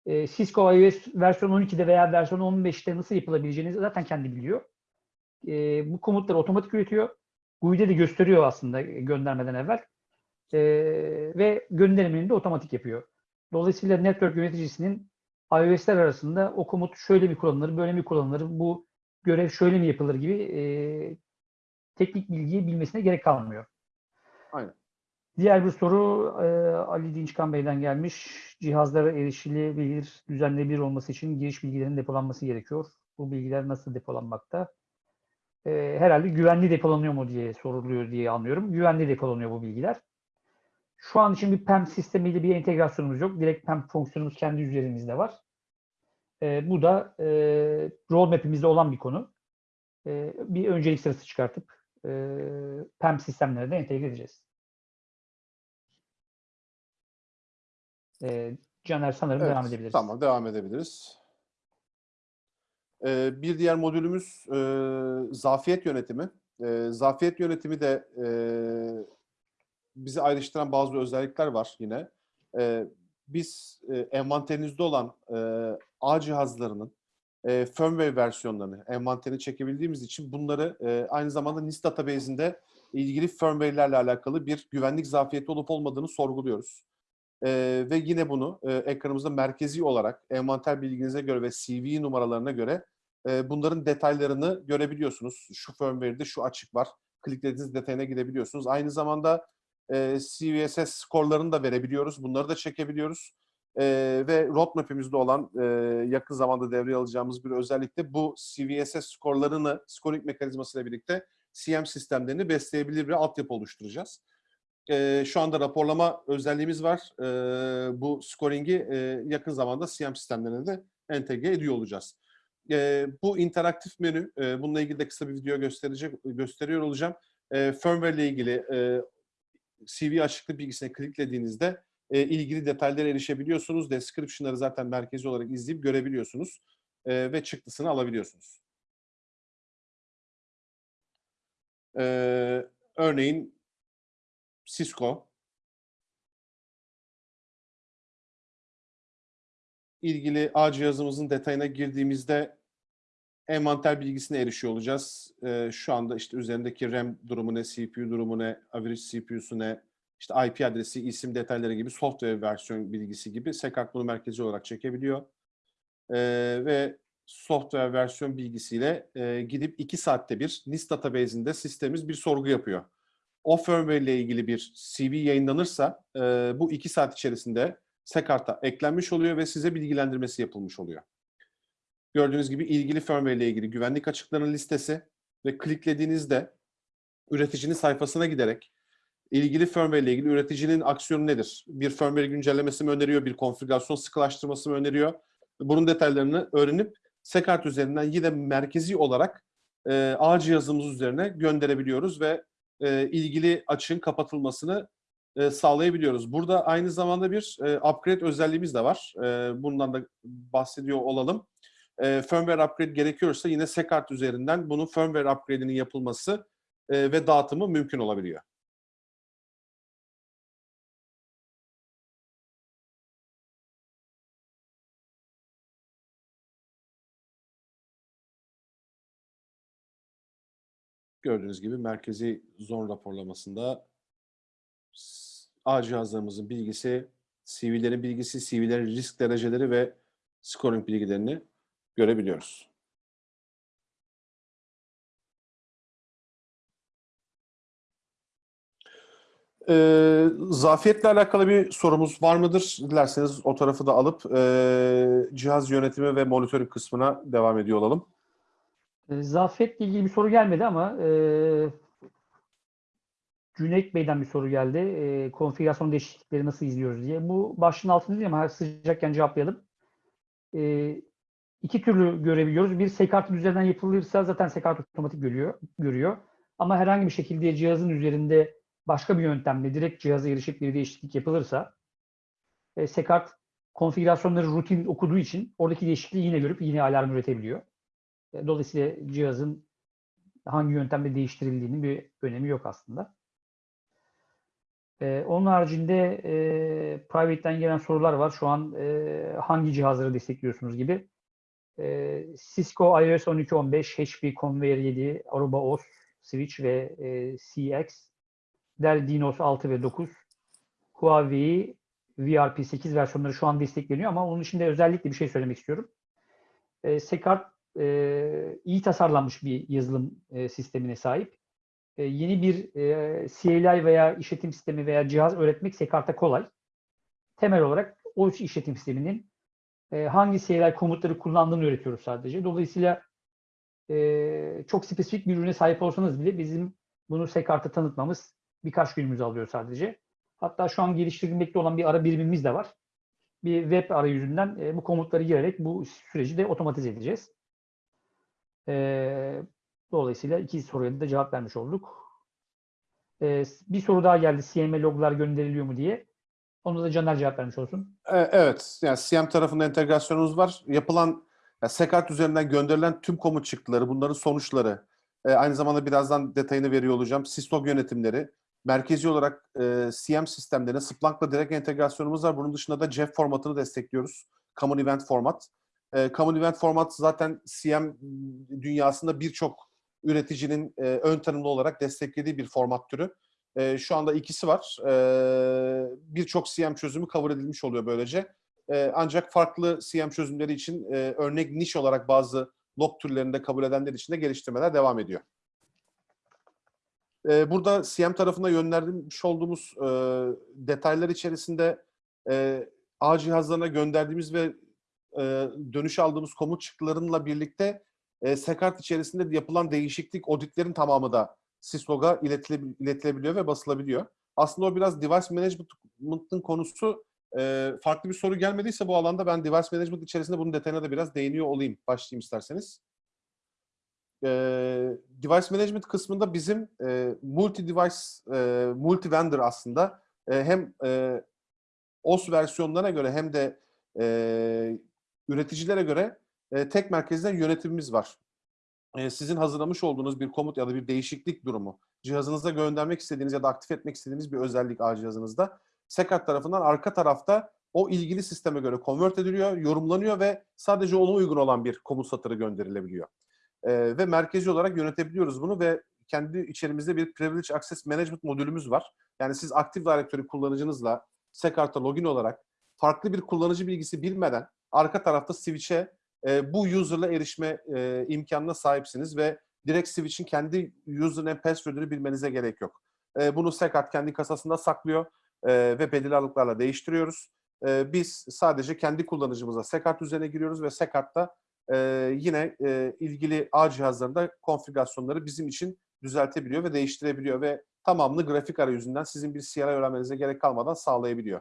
e, Cisco iOS versiyon 12'de veya versiyon 15'te nasıl yapılabileceğini zaten kendi biliyor. E, bu komutları otomatik üretiyor. GUI'de de gösteriyor aslında göndermeden evvel. E, ve gönderimini de otomatik yapıyor. Dolayısıyla network yöneticisinin iOS'ler arasında o komut şöyle mi kullanılır, böyle mi kullanılır, bu görev şöyle mi yapılır gibi e, teknik bilgiyi bilmesine gerek kalmıyor. Aynen. Diğer bir soru e, Ali Dinçkan Bey'den gelmiş. Cihazlara erişilebilir, düzenlenebilir olması için giriş bilgilerinin depolanması gerekiyor. Bu bilgiler nasıl depolanmakta? E, herhalde güvenli depolanıyor mu diye soruluyor diye anlıyorum. Güvenli depolanıyor bu bilgiler. Şu an için bir PEM sistemiyle bir entegrasyonumuz yok. Direkt PEM fonksiyonumuz kendi üzerimizde var. E, bu da e, roadmap'imizde olan bir konu. E, bir öncelik sırası çıkartıp e, PEM sistemlere de entegre edeceğiz. E, Caner sanırım Evet, devam edebiliriz. Tamam, devam edebiliriz. Ee, bir diğer modülümüz e, zafiyet yönetimi. E, zafiyet yönetimi de e, bizi ayrıştıran bazı özellikler var yine. E, biz e, envanterinizde olan e, ağ cihazlarının e, firmware versiyonlarını envanterine çekebildiğimiz için bunları e, aynı zamanda NIST database'inde ilgili firmware'lerle alakalı bir güvenlik zafiyeti olup olmadığını sorguluyoruz. Ee, ve yine bunu e, ekranımızda merkezi olarak envanter bilginize göre ve CV numaralarına göre e, bunların detaylarını görebiliyorsunuz. Şu firmware'de şu açık var. Kliklediğiniz detayına gidebiliyorsunuz. Aynı zamanda e, CVSS skorlarını da verebiliyoruz. Bunları da çekebiliyoruz. E, ve roadmap'imizde olan e, yakın zamanda devreye alacağımız bir özellik de bu CVSS skorlarını scoring mekanizmasıyla birlikte CM sistemlerini besleyebilir bir altyapı oluşturacağız e, şu anda raporlama özelliğimiz var. E, bu scoring'i e, yakın zamanda CM sistemlerine de entegre ediyor olacağız. E, bu interaktif menü, e, bununla ilgili de kısa bir video gösterecek gösteriyor olacağım. E, firmware ile ilgili e, CV açıklık bilgisine kliklediğinizde e, ilgili detaylara erişebiliyorsunuz. Description'ları zaten merkezi olarak izleyip görebiliyorsunuz e, ve çıktısını alabiliyorsunuz. E, örneğin Cisco ilgili ağ cihazımızın detayına girdiğimizde envanter bilgisine erişiyor olacağız. Ee, şu anda işte üzerindeki RAM durumu ne, CPU durumu ne, average CPU'su ne, işte IP adresi, isim detayları gibi software versiyon bilgisi gibi SECART bunu merkezi olarak çekebiliyor. Ee, ve software versiyon bilgisiyle e, gidip 2 saatte bir NIST database'inde sistemimiz bir sorgu yapıyor o firmware ile ilgili bir CV yayınlanırsa e, bu iki saat içerisinde SECART'a eklenmiş oluyor ve size bilgilendirmesi yapılmış oluyor. Gördüğünüz gibi ilgili firmware ile ilgili güvenlik açıklarının listesi ve kliklediğinizde üreticinin sayfasına giderek ilgili firmware ile ilgili üreticinin aksiyonu nedir? Bir firmware güncellemesi mi öneriyor, bir konfigürasyon sıkılaştırması mı öneriyor? Bunun detaylarını öğrenip SECART üzerinden yine merkezi olarak e, ağ cihazımız üzerine gönderebiliyoruz ve e, ilgili açığın kapatılmasını e, sağlayabiliyoruz. Burada aynı zamanda bir e, upgrade özelliğimiz de var. E, bundan da bahsediyor olalım. E, firmware upgrade gerekiyorsa yine SECART üzerinden bunun firmware upgrade'inin yapılması e, ve dağıtımı mümkün olabiliyor. Gördüğünüz gibi merkezi zon raporlamasında ağ cihazlarımızın bilgisi, CV'lerin bilgisi, CV'lerin risk dereceleri ve scoring bilgilerini görebiliyoruz. Ee, zafiyetle alakalı bir sorumuz var mıdır? Dilerseniz o tarafı da alıp e, cihaz yönetimi ve monitörü kısmına devam ediyor olalım. E, Zafiyetle ilgili bir soru gelmedi ama e, Cüneyt Bey'den bir soru geldi. E, konfigürasyon değişiklikleri nasıl izliyoruz diye. Bu başlığın altında değil ama sıcakken cevaplayalım. E, iki türlü görebiliyoruz. Bir SECART'ın üzerinden yapılırsa zaten SECART otomatik görüyor, görüyor. Ama herhangi bir şekilde cihazın üzerinde başka bir yöntemle direkt cihaza erişip bir değişiklik yapılırsa e, SECART konfigürasyonları rutin okuduğu için oradaki değişikliği yine görüp yine alarm üretebiliyor. E, Dolayısıyla cihazın hangi yöntemle değiştirildiğinin bir önemi yok aslında. E, onun haricinde e, private'den gelen sorular var. Şu an e, hangi cihazları destekliyorsunuz gibi. E, Cisco iOS 12.15, HP Conveyor 7, Aruba OS, Switch ve e, CX, Dell Dinos 6 ve 9, Huawei VRP8 versiyonları şu an destekleniyor ama onun için de özellikle bir şey söylemek istiyorum. E, SECART e, iyi tasarlanmış bir yazılım e, sistemine sahip. E, yeni bir e, CLI veya işletim sistemi veya cihaz öğretmek SECART'a kolay. Temel olarak o işletim sisteminin e, hangi CLI komutları kullandığını öğretiyoruz sadece. Dolayısıyla e, çok spesifik bir ürüne sahip olsanız bile bizim bunu SECART'a tanıtmamız birkaç günümüzü alıyor sadece. Hatta şu an geliştirilmekte olan bir ara birimimiz de var. bir web arayüzünden e, bu komutları girerek bu süreci de otomatize edeceğiz. E, dolayısıyla iki soruya da cevap vermiş olduk. E, bir soru daha geldi. CM'e loglar gönderiliyor mu diye. Onu da Caner cevap vermiş olsun. E, Evet, yani CM tarafında entegrasyonumuz var. Yapılan, ya Sekart üzerinden gönderilen tüm komut çıktıları, bunların sonuçları, e, aynı zamanda birazdan detayını veriyor olacağım. Syslog yönetimleri, merkezi olarak e, CM sistemlerine Splank'la direkt entegrasyonumuz var. Bunun dışında da Jeff formatını destekliyoruz. Common Event Format. E, Common Event Format zaten CM dünyasında birçok üreticinin e, ön tanımlı olarak desteklediği bir format türü. E, şu anda ikisi var. E, Birçok CM çözümü cover edilmiş oluyor böylece. E, ancak farklı CM çözümleri için e, örnek niş olarak bazı log türlerinde kabul edenler için de geliştirmeler devam ediyor. E, burada CM tarafına yönlendirmiş olduğumuz e, detaylar içerisinde e, ağ cihazlarına gönderdiğimiz ve e, dönüş aldığımız komut çıktılarıyla birlikte e, Sekart içerisinde yapılan değişiklik auditlerin tamamı da Syslog'a iletile- iletilebiliyor ve basılabiliyor. Aslında o biraz device management'ın konusu e, farklı bir soru gelmediyse bu alanda ben device management içerisinde bunun detayına da biraz değiniyor olayım. Başlayayım isterseniz. E, device management kısmında bizim e, multi device, e, multi vendor aslında e, hem e, OS versiyonlarına göre hem de e, üreticilere göre e, tek merkezden yönetimimiz var. E, sizin hazırlamış olduğunuz bir komut ya da bir değişiklik durumu, cihazınıza göndermek istediğiniz ya da aktif etmek istediğiniz bir özellik ağ cihazınızda Sekat tarafından arka tarafta o ilgili sisteme göre convert ediliyor, yorumlanıyor ve sadece ona uygun olan bir komut satırı gönderilebiliyor. E, ve merkezi olarak yönetebiliyoruz bunu ve kendi içerimizde bir Privilege Access Management modülümüz var. Yani siz Active Directory kullanıcınızla Sekart'a login olarak farklı bir kullanıcı bilgisi bilmeden arka tarafta switch'e e, bu user'la erişme e, imkanına sahipsiniz ve direkt switch'in kendi username password'ünü bilmenize gerek yok. E, bunu Sekart kendi kasasında saklıyor e, ve belirli aralıklarla değiştiriyoruz. E, biz sadece kendi kullanıcımıza Sekart üzerine giriyoruz ve Sekart'ta e, yine e, ilgili ağ cihazlarında konfigürasyonları bizim için düzeltebiliyor ve değiştirebiliyor ve tamamını grafik arayüzünden sizin bir CLI öğrenmenize gerek kalmadan sağlayabiliyor.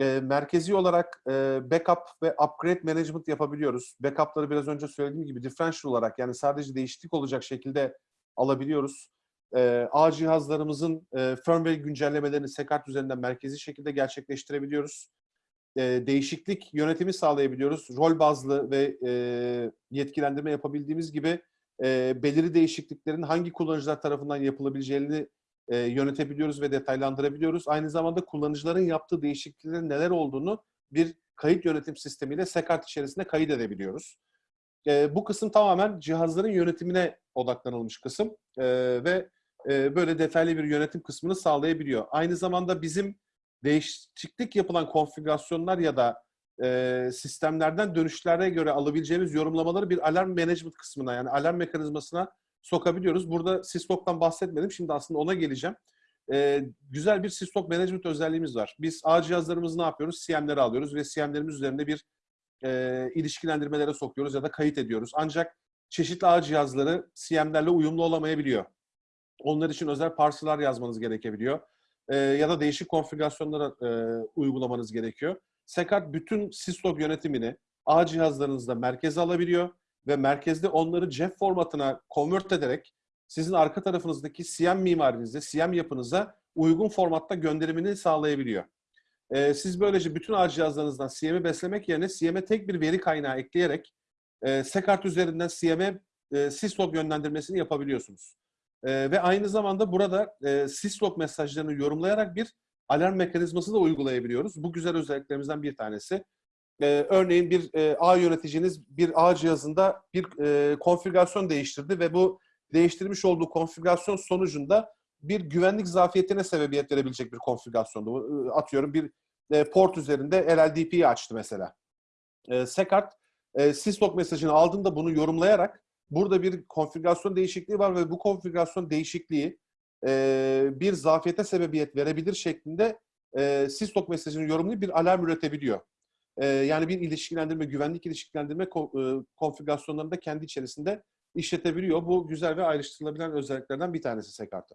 E, merkezi olarak e, backup ve upgrade management yapabiliyoruz. Backup'ları biraz önce söylediğim gibi differential olarak yani sadece değişiklik olacak şekilde alabiliyoruz. E, ağ cihazlarımızın e, firmware güncellemelerini Sekart üzerinden merkezi şekilde gerçekleştirebiliyoruz. E, değişiklik yönetimi sağlayabiliyoruz. Rol bazlı ve e, yetkilendirme yapabildiğimiz gibi e, belirli değişikliklerin hangi kullanıcılar tarafından yapılabileceğini e, yönetebiliyoruz ve detaylandırabiliyoruz. Aynı zamanda kullanıcıların yaptığı değişikliklerin neler olduğunu bir kayıt yönetim sistemiyle Sekart içerisinde kayıt edebiliyoruz. E, bu kısım tamamen cihazların yönetimine odaklanılmış kısım e, ve e, böyle detaylı bir yönetim kısmını sağlayabiliyor. Aynı zamanda bizim değişiklik yapılan konfigürasyonlar ya da e, sistemlerden dönüşlere göre alabileceğimiz yorumlamaları bir alarm management kısmına yani alarm mekanizmasına sokabiliyoruz. Burada Syslog'dan bahsetmedim. Şimdi aslında ona geleceğim. Ee, güzel bir Syslog Management özelliğimiz var. Biz ağ cihazlarımızı ne yapıyoruz? CM'leri alıyoruz ve CM'lerimiz üzerinde bir e, ilişkilendirmelere sokuyoruz ya da kayıt ediyoruz. Ancak çeşitli ağ cihazları CM'lerle uyumlu olamayabiliyor. Onlar için özel parseler yazmanız gerekebiliyor. Ee, ya da değişik konfigürasyonlara e, uygulamanız gerekiyor. Sekart bütün Syslog yönetimini ağ cihazlarınızda merkeze alabiliyor ve merkezde onları Jeff formatına convert ederek sizin arka tarafınızdaki CM mimarinize, CM yapınıza uygun formatta gönderimini sağlayabiliyor. Ee, siz böylece bütün ağ cihazlarınızdan CM'i beslemek yerine CM'e tek bir veri kaynağı ekleyerek e, Sekart üzerinden CM'e e, syslog yönlendirmesini yapabiliyorsunuz. E, ve aynı zamanda burada e, syslog mesajlarını yorumlayarak bir alarm mekanizması da uygulayabiliyoruz. Bu güzel özelliklerimizden bir tanesi. Ee, örneğin bir e, ağ yöneticiniz bir ağ cihazında bir e, konfigürasyon değiştirdi ve bu değiştirmiş olduğu konfigürasyon sonucunda bir güvenlik zafiyetine sebebiyet verebilecek bir konfigürasyondu. E, Atıyorum bir e, port üzerinde LLDP'yi açtı mesela. E, Sekart e, syslog mesajını aldığında bunu yorumlayarak burada bir konfigürasyon değişikliği var ve bu konfigürasyon değişikliği e, bir zafiyete sebebiyet verebilir şeklinde e, syslog mesajını yorumlayıp bir alarm üretebiliyor. E, yani bir ilişkilendirme, güvenlik ilişkilendirme ko- konfigürasyonlarını da kendi içerisinde işletebiliyor. Bu güzel ve ayrıştırılabilen özelliklerden bir tanesi Sekart'ta.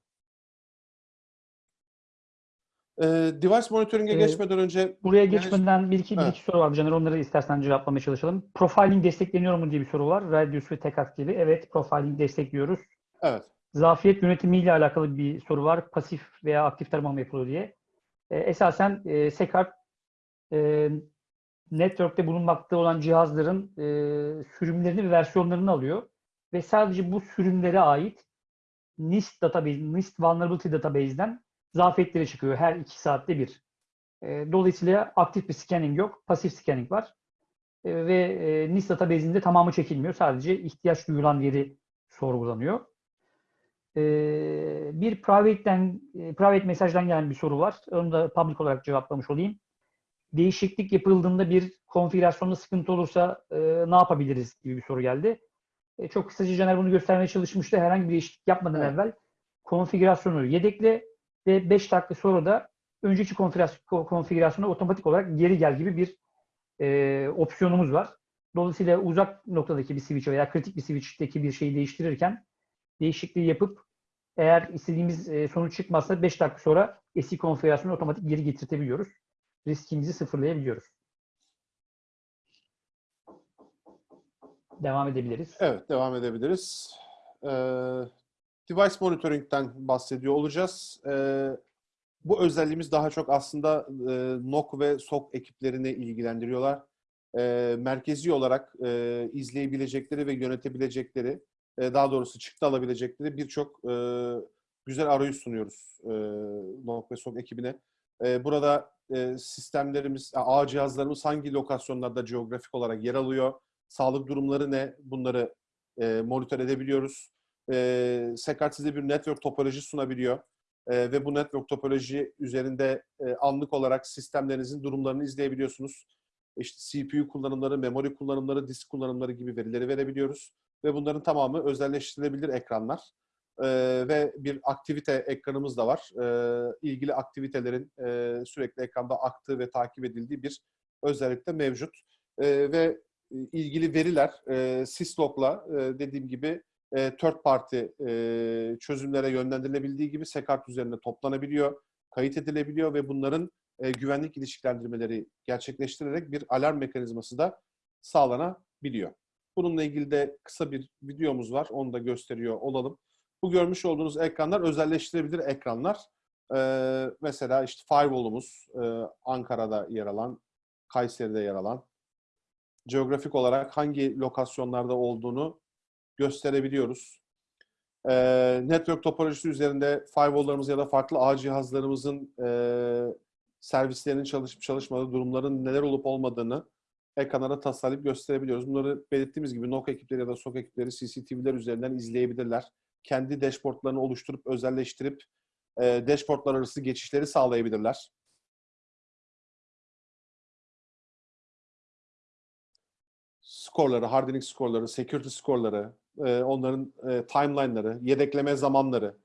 E, device monitoring'e Ee, geçmeden önce Buraya Yani- geçmeden bir iki, bir iki soru vardı Caner. Onları istersen cevaplamaya çalışalım. Profiling destekleniyor mu diye bir soru var. Radius ve Tekart gibi. Evet, profiling destekliyoruz. evet Zafiyet yönetimiyle alakalı bir soru var. Pasif veya aktif tarama mı yapılıyor diye. E, esasen e, Sekart e, network'te bulunmakta olan cihazların e, sürümlerini ve versiyonlarını alıyor ve sadece bu sürümlere ait NIST database, NIST Vulnerability Database'den zafiyetleri çıkıyor her iki saatte bir. E, dolayısıyla aktif bir scanning yok, pasif scanning var. E, ve e, NIST database'inde tamamı çekilmiyor. Sadece ihtiyaç duyulan yeri sorgulanıyor. E, bir private'den, e, private mesajdan gelen bir soru var. Onu da public olarak cevaplamış olayım. Değişiklik yapıldığında bir konfigürasyonda sıkıntı olursa e, ne yapabiliriz gibi bir soru geldi. E, çok kısaca Caner bunu göstermeye çalışmıştı. Herhangi bir değişiklik yapmadan Evet. evvel konfigürasyonu yedekle ve 5 dakika sonra da önceki konfigürasyon, konfigürasyona otomatik olarak geri gel gibi bir e, opsiyonumuz var. Dolayısıyla uzak noktadaki bir switch veya kritik bir switch'teki bir şeyi değiştirirken değişikliği yapıp eğer istediğimiz e, sonuç çıkmazsa 5 dakika sonra eski konfigürasyonu otomatik geri getirtebiliyoruz. Riskimizi sıfırlayabiliyoruz. Devam edebiliriz. Evet, devam edebiliriz. Ee, device monitoring'den bahsediyor olacağız. Ee, bu özelliğimiz daha çok aslında e, NOC ve SOC ekiplerini ilgilendiriyorlar. Ee, merkezi olarak e, izleyebilecekleri ve yönetebilecekleri, e, daha doğrusu çıktı alabilecekleri birçok e, güzel arayüz sunuyoruz e, NOC ve SOC ekibine. E, burada e, sistemlerimiz, ağ cihazlarımız hangi lokasyonlarda geografik olarak yer alıyor, sağlık durumları ne? Bunları e, monitör edebiliyoruz. E, Sekart size bir network topoloji sunabiliyor. E, ve bu network topoloji üzerinde e, anlık olarak sistemlerinizin durumlarını izleyebiliyorsunuz. İşte CPU kullanımları, memori kullanımları, disk kullanımları gibi verileri verebiliyoruz. Ve bunların tamamı özelleştirilebilir ekranlar. E, ve bir aktivite ekranımız da var. E, ilgili aktivitelerin e, sürekli ekranda aktığı ve takip edildiği bir özellik de mevcut. E, ve ilgili veriler e, Syslog'la e, dediğim gibi e, third party e, çözümlere yönlendirilebildiği gibi Sekart üzerinde toplanabiliyor, kayıt edilebiliyor ve bunların e, güvenlik ilişkilendirmeleri gerçekleştirerek bir alarm mekanizması da sağlanabiliyor. Bununla ilgili de kısa bir videomuz var. Onu da gösteriyor olalım. Bu görmüş olduğunuz ekranlar özelleştirebilir ekranlar. E, mesela işte firewall'umuz e, Ankara'da yer alan, Kayseri'de yer alan, geografik olarak hangi lokasyonlarda olduğunu gösterebiliyoruz. Ee, network topolojisi üzerinde firewall'larımız ya da farklı ağ cihazlarımızın e, servislerinin çalışıp çalışmadığı durumların neler olup olmadığını ekranlara tasarlayıp gösterebiliyoruz. Bunları belirttiğimiz gibi NOC ekipleri ya da SOC ekipleri CCTV'ler üzerinden izleyebilirler. Kendi dashboardlarını oluşturup özelleştirip e, dashboardlar arası geçişleri sağlayabilirler. skorları, hardening skorları, security skorları, e, onların e, timeline'ları, yedekleme zamanları,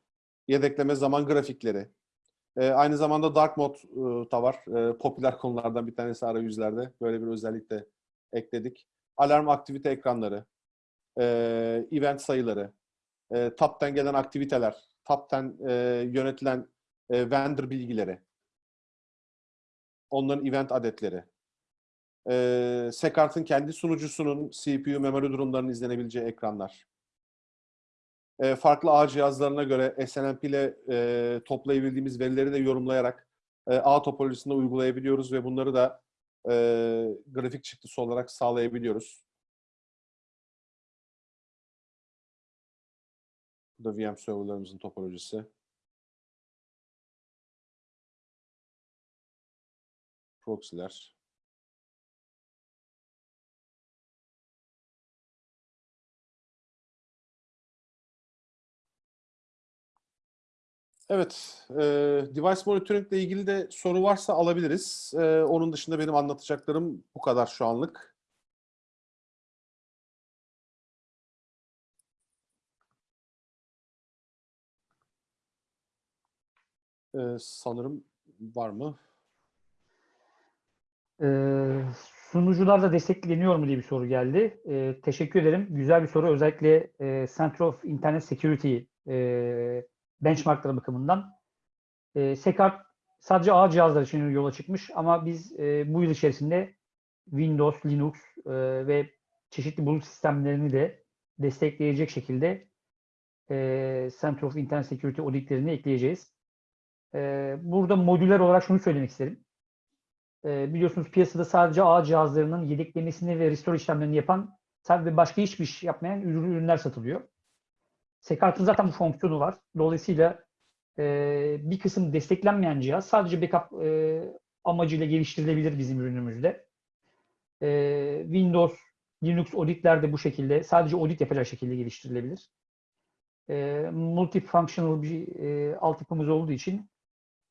yedekleme zaman grafikleri. E, aynı zamanda dark mode e, da var. E, popüler konulardan bir tanesi arayüzlerde. Böyle bir özellik de ekledik. Alarm aktivite ekranları, e, event sayıları, e, top'ten gelen aktiviteler, top'ten e, yönetilen e, vendor bilgileri, onların event adetleri, e, Sekart'ın kendi sunucusunun CPU, memori durumlarının izlenebileceği ekranlar. E, farklı ağ cihazlarına göre SNMP ile e, toplayabildiğimiz verileri de yorumlayarak e, ağ topolojisinde uygulayabiliyoruz ve bunları da e, grafik çıktısı olarak sağlayabiliyoruz. Da VM serverlarımızın topolojisi. Proxy'ler. Evet, e, device monitoring ile ilgili de soru varsa alabiliriz. E, onun dışında benim anlatacaklarım bu kadar şu anlık. E, sanırım var mı? Ee, sunucular da destekleniyor mu diye bir soru geldi. Ee, teşekkür ederim. Güzel bir soru. Özellikle e, Center of Internet Security e, benchmarkları bakımından. E, Sekart sadece ağ cihazlar için yola çıkmış ama biz e, bu yıl içerisinde Windows, Linux e, ve çeşitli bulut sistemlerini de destekleyecek şekilde e, Center of Internet Security auditlerini ekleyeceğiz. E, burada modüler olarak şunu söylemek isterim. E, biliyorsunuz piyasada sadece ağ cihazlarının yedeklemesini ve restore işlemlerini yapan sadece başka hiçbir iş yapmayan ürün- ürünler satılıyor. Sekart'ın zaten bu fonksiyonu var. Dolayısıyla e, bir kısım desteklenmeyen cihaz sadece backup e, amacıyla geliştirilebilir bizim ürünümüzde. E, Windows, Linux auditler de bu şekilde sadece audit yapacak şekilde geliştirilebilir. E, multifunctional bir e, altyapımız olduğu için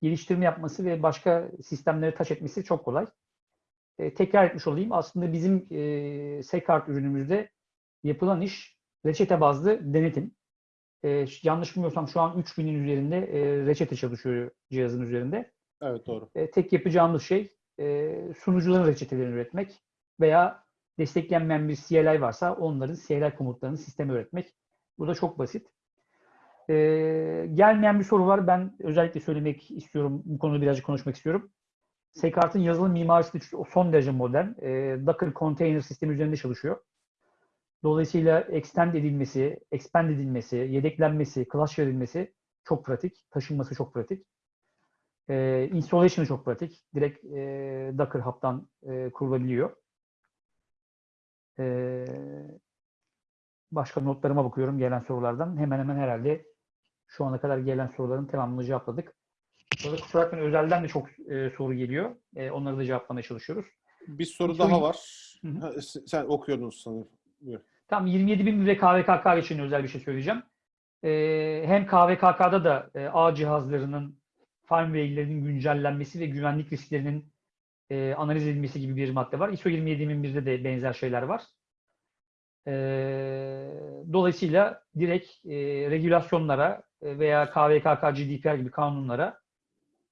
geliştirme yapması ve başka sistemlere taş etmesi çok kolay. E, tekrar etmiş olayım. Aslında bizim e, Sekart ürünümüzde yapılan iş reçete bazlı denetim. E, yanlış bilmiyorsam şu an 3000'in üzerinde e, reçete çalışıyor cihazın üzerinde. Evet doğru. E, tek yapacağımız şey e, sunucuların reçetelerini üretmek veya desteklenmeyen bir CLI varsa onların CLI komutlarını sisteme üretmek. Bu da çok basit. E, gelmeyen bir soru var. Ben özellikle söylemek istiyorum. Bu konuda birazcık konuşmak istiyorum. Sekart'ın yazılım mimarisi son derece modern. E, Docker Container sistemi üzerinde çalışıyor. Dolayısıyla extend edilmesi, expand edilmesi, yedeklenmesi, clutch verilmesi çok pratik. Taşınması çok pratik. E, installation'ı çok pratik. Direkt e, Docker Hub'dan e, kurulabiliyor. E, başka notlarıma bakıyorum gelen sorulardan. Hemen hemen herhalde şu ana kadar gelen soruların tamamını cevapladık. Burada kusura bakmayın özelden de çok e, soru geliyor. E, onları da cevaplamaya çalışıyoruz. Bir soru daha var. Hı hı. Ha, s- Sen okuyordun sanırım. Tam 27 bin ve KVKK için özel bir şey söyleyeceğim. Ee, hem KVKK'da da e, ağ cihazlarının firmware'lerinin güncellenmesi ve güvenlik risklerinin e, analiz edilmesi gibi bir madde var. ISO 27001'de de benzer şeyler var. Ee, dolayısıyla direkt e, regülasyonlara e, veya KVKK, GDPR gibi kanunlara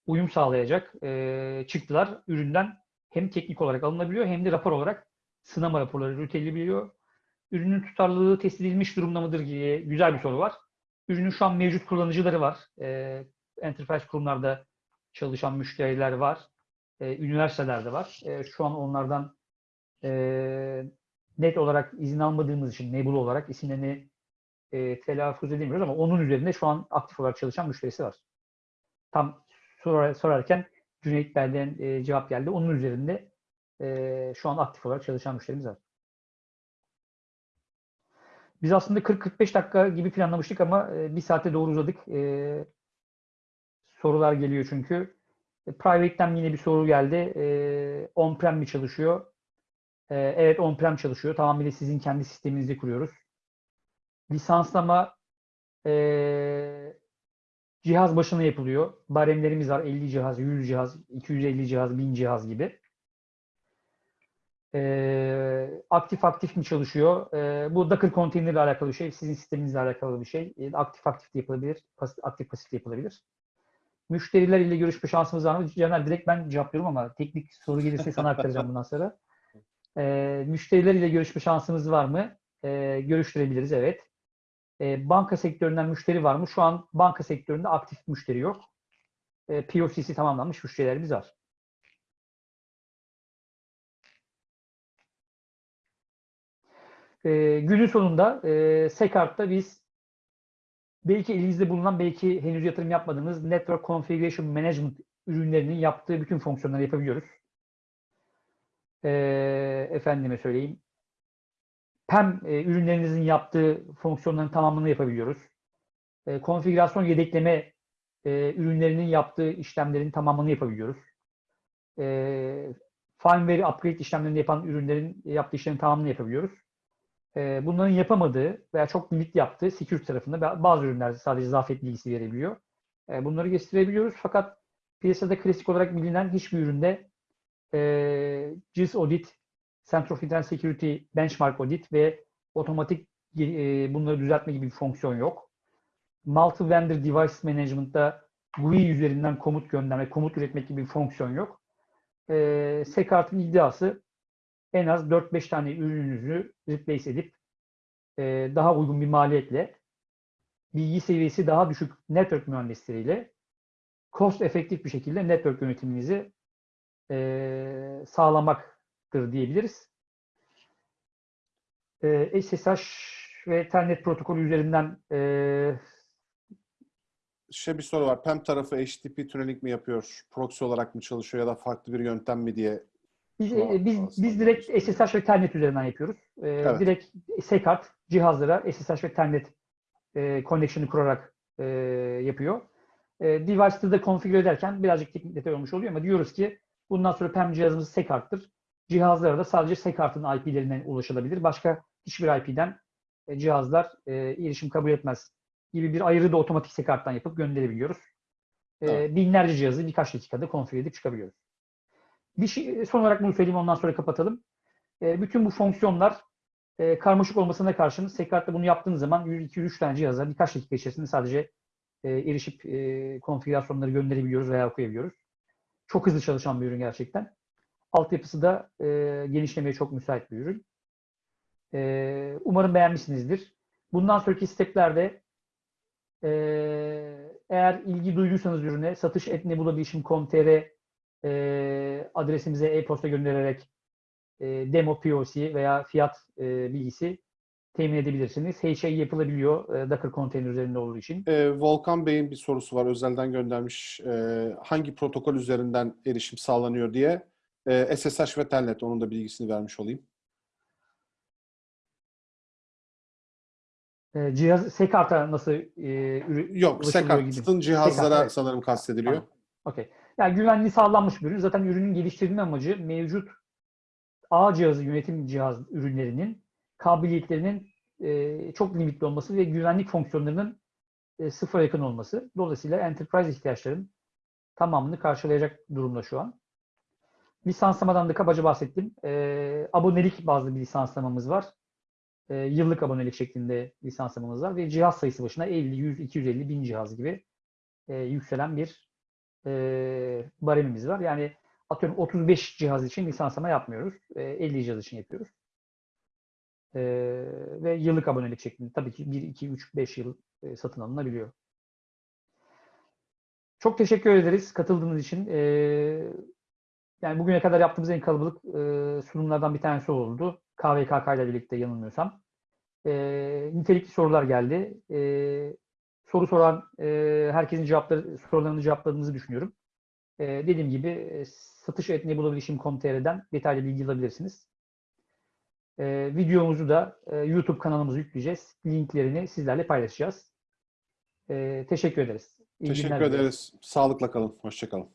uyum sağlayacak e, çıktılar üründen hem teknik olarak alınabiliyor hem de rapor olarak sınama raporları üretilebiliyor ürünün tutarlılığı test edilmiş durumda mıdır diye güzel bir soru var. Ürünün şu an mevcut kullanıcıları var. Ee, enterprise kurumlarda çalışan müşteriler var. Ee, üniversitelerde var. Ee, şu an onlardan e, net olarak izin almadığımız için Nebula olarak isimlerini e, telaffuz edemiyoruz ama onun üzerinde şu an aktif olarak çalışan müşterisi var. Tam sorar, sorarken Cüneyt Bey'den e, cevap geldi. Onun üzerinde e, şu an aktif olarak çalışan müşterimiz var. Biz aslında 40-45 dakika gibi planlamıştık ama e, bir saate doğru uzadık. E, sorular geliyor çünkü. E, Private'den yine bir soru geldi. E, on-prem mi çalışıyor? E, evet on-prem çalışıyor. Tamamıyla sizin kendi sisteminizde kuruyoruz. Lisanslama e, cihaz başına yapılıyor. Baremlerimiz var. 50 cihaz, 100 cihaz, 250 cihaz, 1000 cihaz gibi. Ee, aktif aktif mi çalışıyor? Ee, bu Docker Container ile alakalı bir şey. Sizin sisteminizle alakalı bir şey. Ee, aktif aktif de yapılabilir. Pas- aktif pasif de yapılabilir. Müşteriler ile görüşme şansımız var mı? Caner direkt ben cevaplıyorum ama teknik soru gelirse sana aktaracağım bundan sonra. Ee, müşteriler ile görüşme şansımız var mı? Ee, görüştürebiliriz evet. Ee, banka sektöründen müşteri var mı? Şu an banka sektöründe aktif müşteri yok. Ee, POC'si tamamlanmış müşterilerimiz var. E, günün sonunda e, Sekart'ta biz belki elinizde bulunan, belki henüz yatırım yapmadığınız Network Configuration Management ürünlerinin yaptığı bütün fonksiyonları yapabiliyoruz. E, efendime söyleyeyim. PEM e, ürünlerinizin yaptığı fonksiyonların tamamını yapabiliyoruz. E, konfigürasyon yedekleme e, ürünlerinin yaptığı işlemlerin tamamını yapabiliyoruz. E, firmware upgrade işlemlerini yapan ürünlerin yaptığı işlerin tamamını yapabiliyoruz. Ee, bunların yapamadığı veya çok limit yaptığı security tarafında bazı ürünler sadece zafiyet bilgisi verebiliyor. Ee, bunları gösterebiliyoruz fakat piyasada klasik olarak bilinen hiçbir üründe e, GIS Audit, Center of Internet Security Benchmark Audit ve otomatik e, bunları düzeltme gibi bir fonksiyon yok. Multi-Vendor Device Management'ta GUI üzerinden komut gönderme, komut üretmek gibi bir fonksiyon yok. E, Sekart'ın iddiası en az 4-5 tane ürününüzü replace edip e, daha uygun bir maliyetle bilgi seviyesi daha düşük network mühendisleriyle cost efektif bir şekilde network yönetiminizi e, sağlamaktır diyebiliriz. E, SSH ve Telnet protokolü üzerinden e, Şey bir soru var. PEM tarafı HTTP tunneling mi yapıyor? Proxy olarak mı çalışıyor ya da farklı bir yöntem mi diye Biz, e, biz, aslında biz direkt SSH ve Telnet üzerinden yapıyoruz. E, Evet. Direkt SECART cihazlara SSH ve Telnet e, connection'ı kurarak e, yapıyor. E, device'ı da konfigüre ederken birazcık teknik detay olmuş oluyor ama diyoruz ki bundan sonra PEM cihazımız SECART'tır. Cihazlara da sadece SECART'ın IP'lerinden ulaşılabilir. Başka hiçbir IP'den e, cihazlar e, erişim kabul etmez gibi bir ayrı da otomatik SECART'tan yapıp gönderebiliyoruz. E, binlerce cihazı birkaç dakikada konfigüre edip çıkabiliyoruz. Bir şey, son olarak bunu söyleyeyim ondan sonra kapatalım. E, bütün bu fonksiyonlar e, karmaşık olmasına karşın Sekart'ta bunu yaptığınız zaman 100-200-3 tane cihaza birkaç dakika içerisinde sadece e, erişip e, konfigürasyonları gönderebiliyoruz veya okuyabiliyoruz. Çok hızlı çalışan bir ürün gerçekten. Altyapısı da e, genişlemeye çok müsait bir ürün. E, umarım beğenmişsinizdir. Bundan sonraki steplerde e, eğer ilgi duyduysanız ürüne satış.nebulabilişim.com.tr e, adresimize e-posta göndererek e, demo POC veya fiyat e, bilgisi temin edebilirsiniz. Her şey yapılabiliyor e, Docker konteyner üzerinde olduğu için. Ee, Volkan Bey'in bir sorusu var. Özelden göndermiş. Ee, hangi protokol üzerinden erişim sağlanıyor diye. Ee, SSH ve Telnet. Onun da bilgisini vermiş olayım. E, cihaz Sekart'a nasıl e, Yok. Sekart'ın cihazlara Sekart, evet. sanırım kastediliyor. Tamam. Okey. Yani güvenliği sağlanmış bir ürün. Zaten ürünün geliştirilme amacı mevcut ağ cihazı yönetim cihaz ürünlerinin kabiliyetlerinin e, çok limitli olması ve güvenlik fonksiyonlarının e, sıfıra yakın olması. Dolayısıyla enterprise ihtiyaçların tamamını karşılayacak durumda şu an. Lisanslamadan da kabaca bahsettim. E, abonelik bazlı bir lisanslamamız var. E, yıllık abonelik şeklinde lisanslamamız var ve cihaz sayısı başına 50, 100, 250 bin cihaz gibi e, yükselen bir e, baremimiz var. Yani atıyorum 35 cihaz için lisanslama yapmıyoruz. E, 50 cihaz için yapıyoruz. E, ve yıllık abonelik şeklinde tabii ki 1, 2, 3, 5 yıl e, satın alınabiliyor. Çok teşekkür ederiz katıldığınız için. E, yani bugüne kadar yaptığımız en kalabalık e, sunumlardan bir tanesi oldu. KVKK ile birlikte yanılmıyorsam. E, nitelikli sorular geldi. E, soru soran e, herkesin cevapları, sorularını cevapladığınızı düşünüyorum. E, dediğim gibi e, satış etnebulabilişim.com.tr'den detaylı bilgi alabilirsiniz. E, videomuzu da e, YouTube kanalımıza yükleyeceğiz. Linklerini sizlerle paylaşacağız. E, teşekkür ederiz. İyi Teşekkür ederiz. Sağlıkla kalın. Hoşçakalın.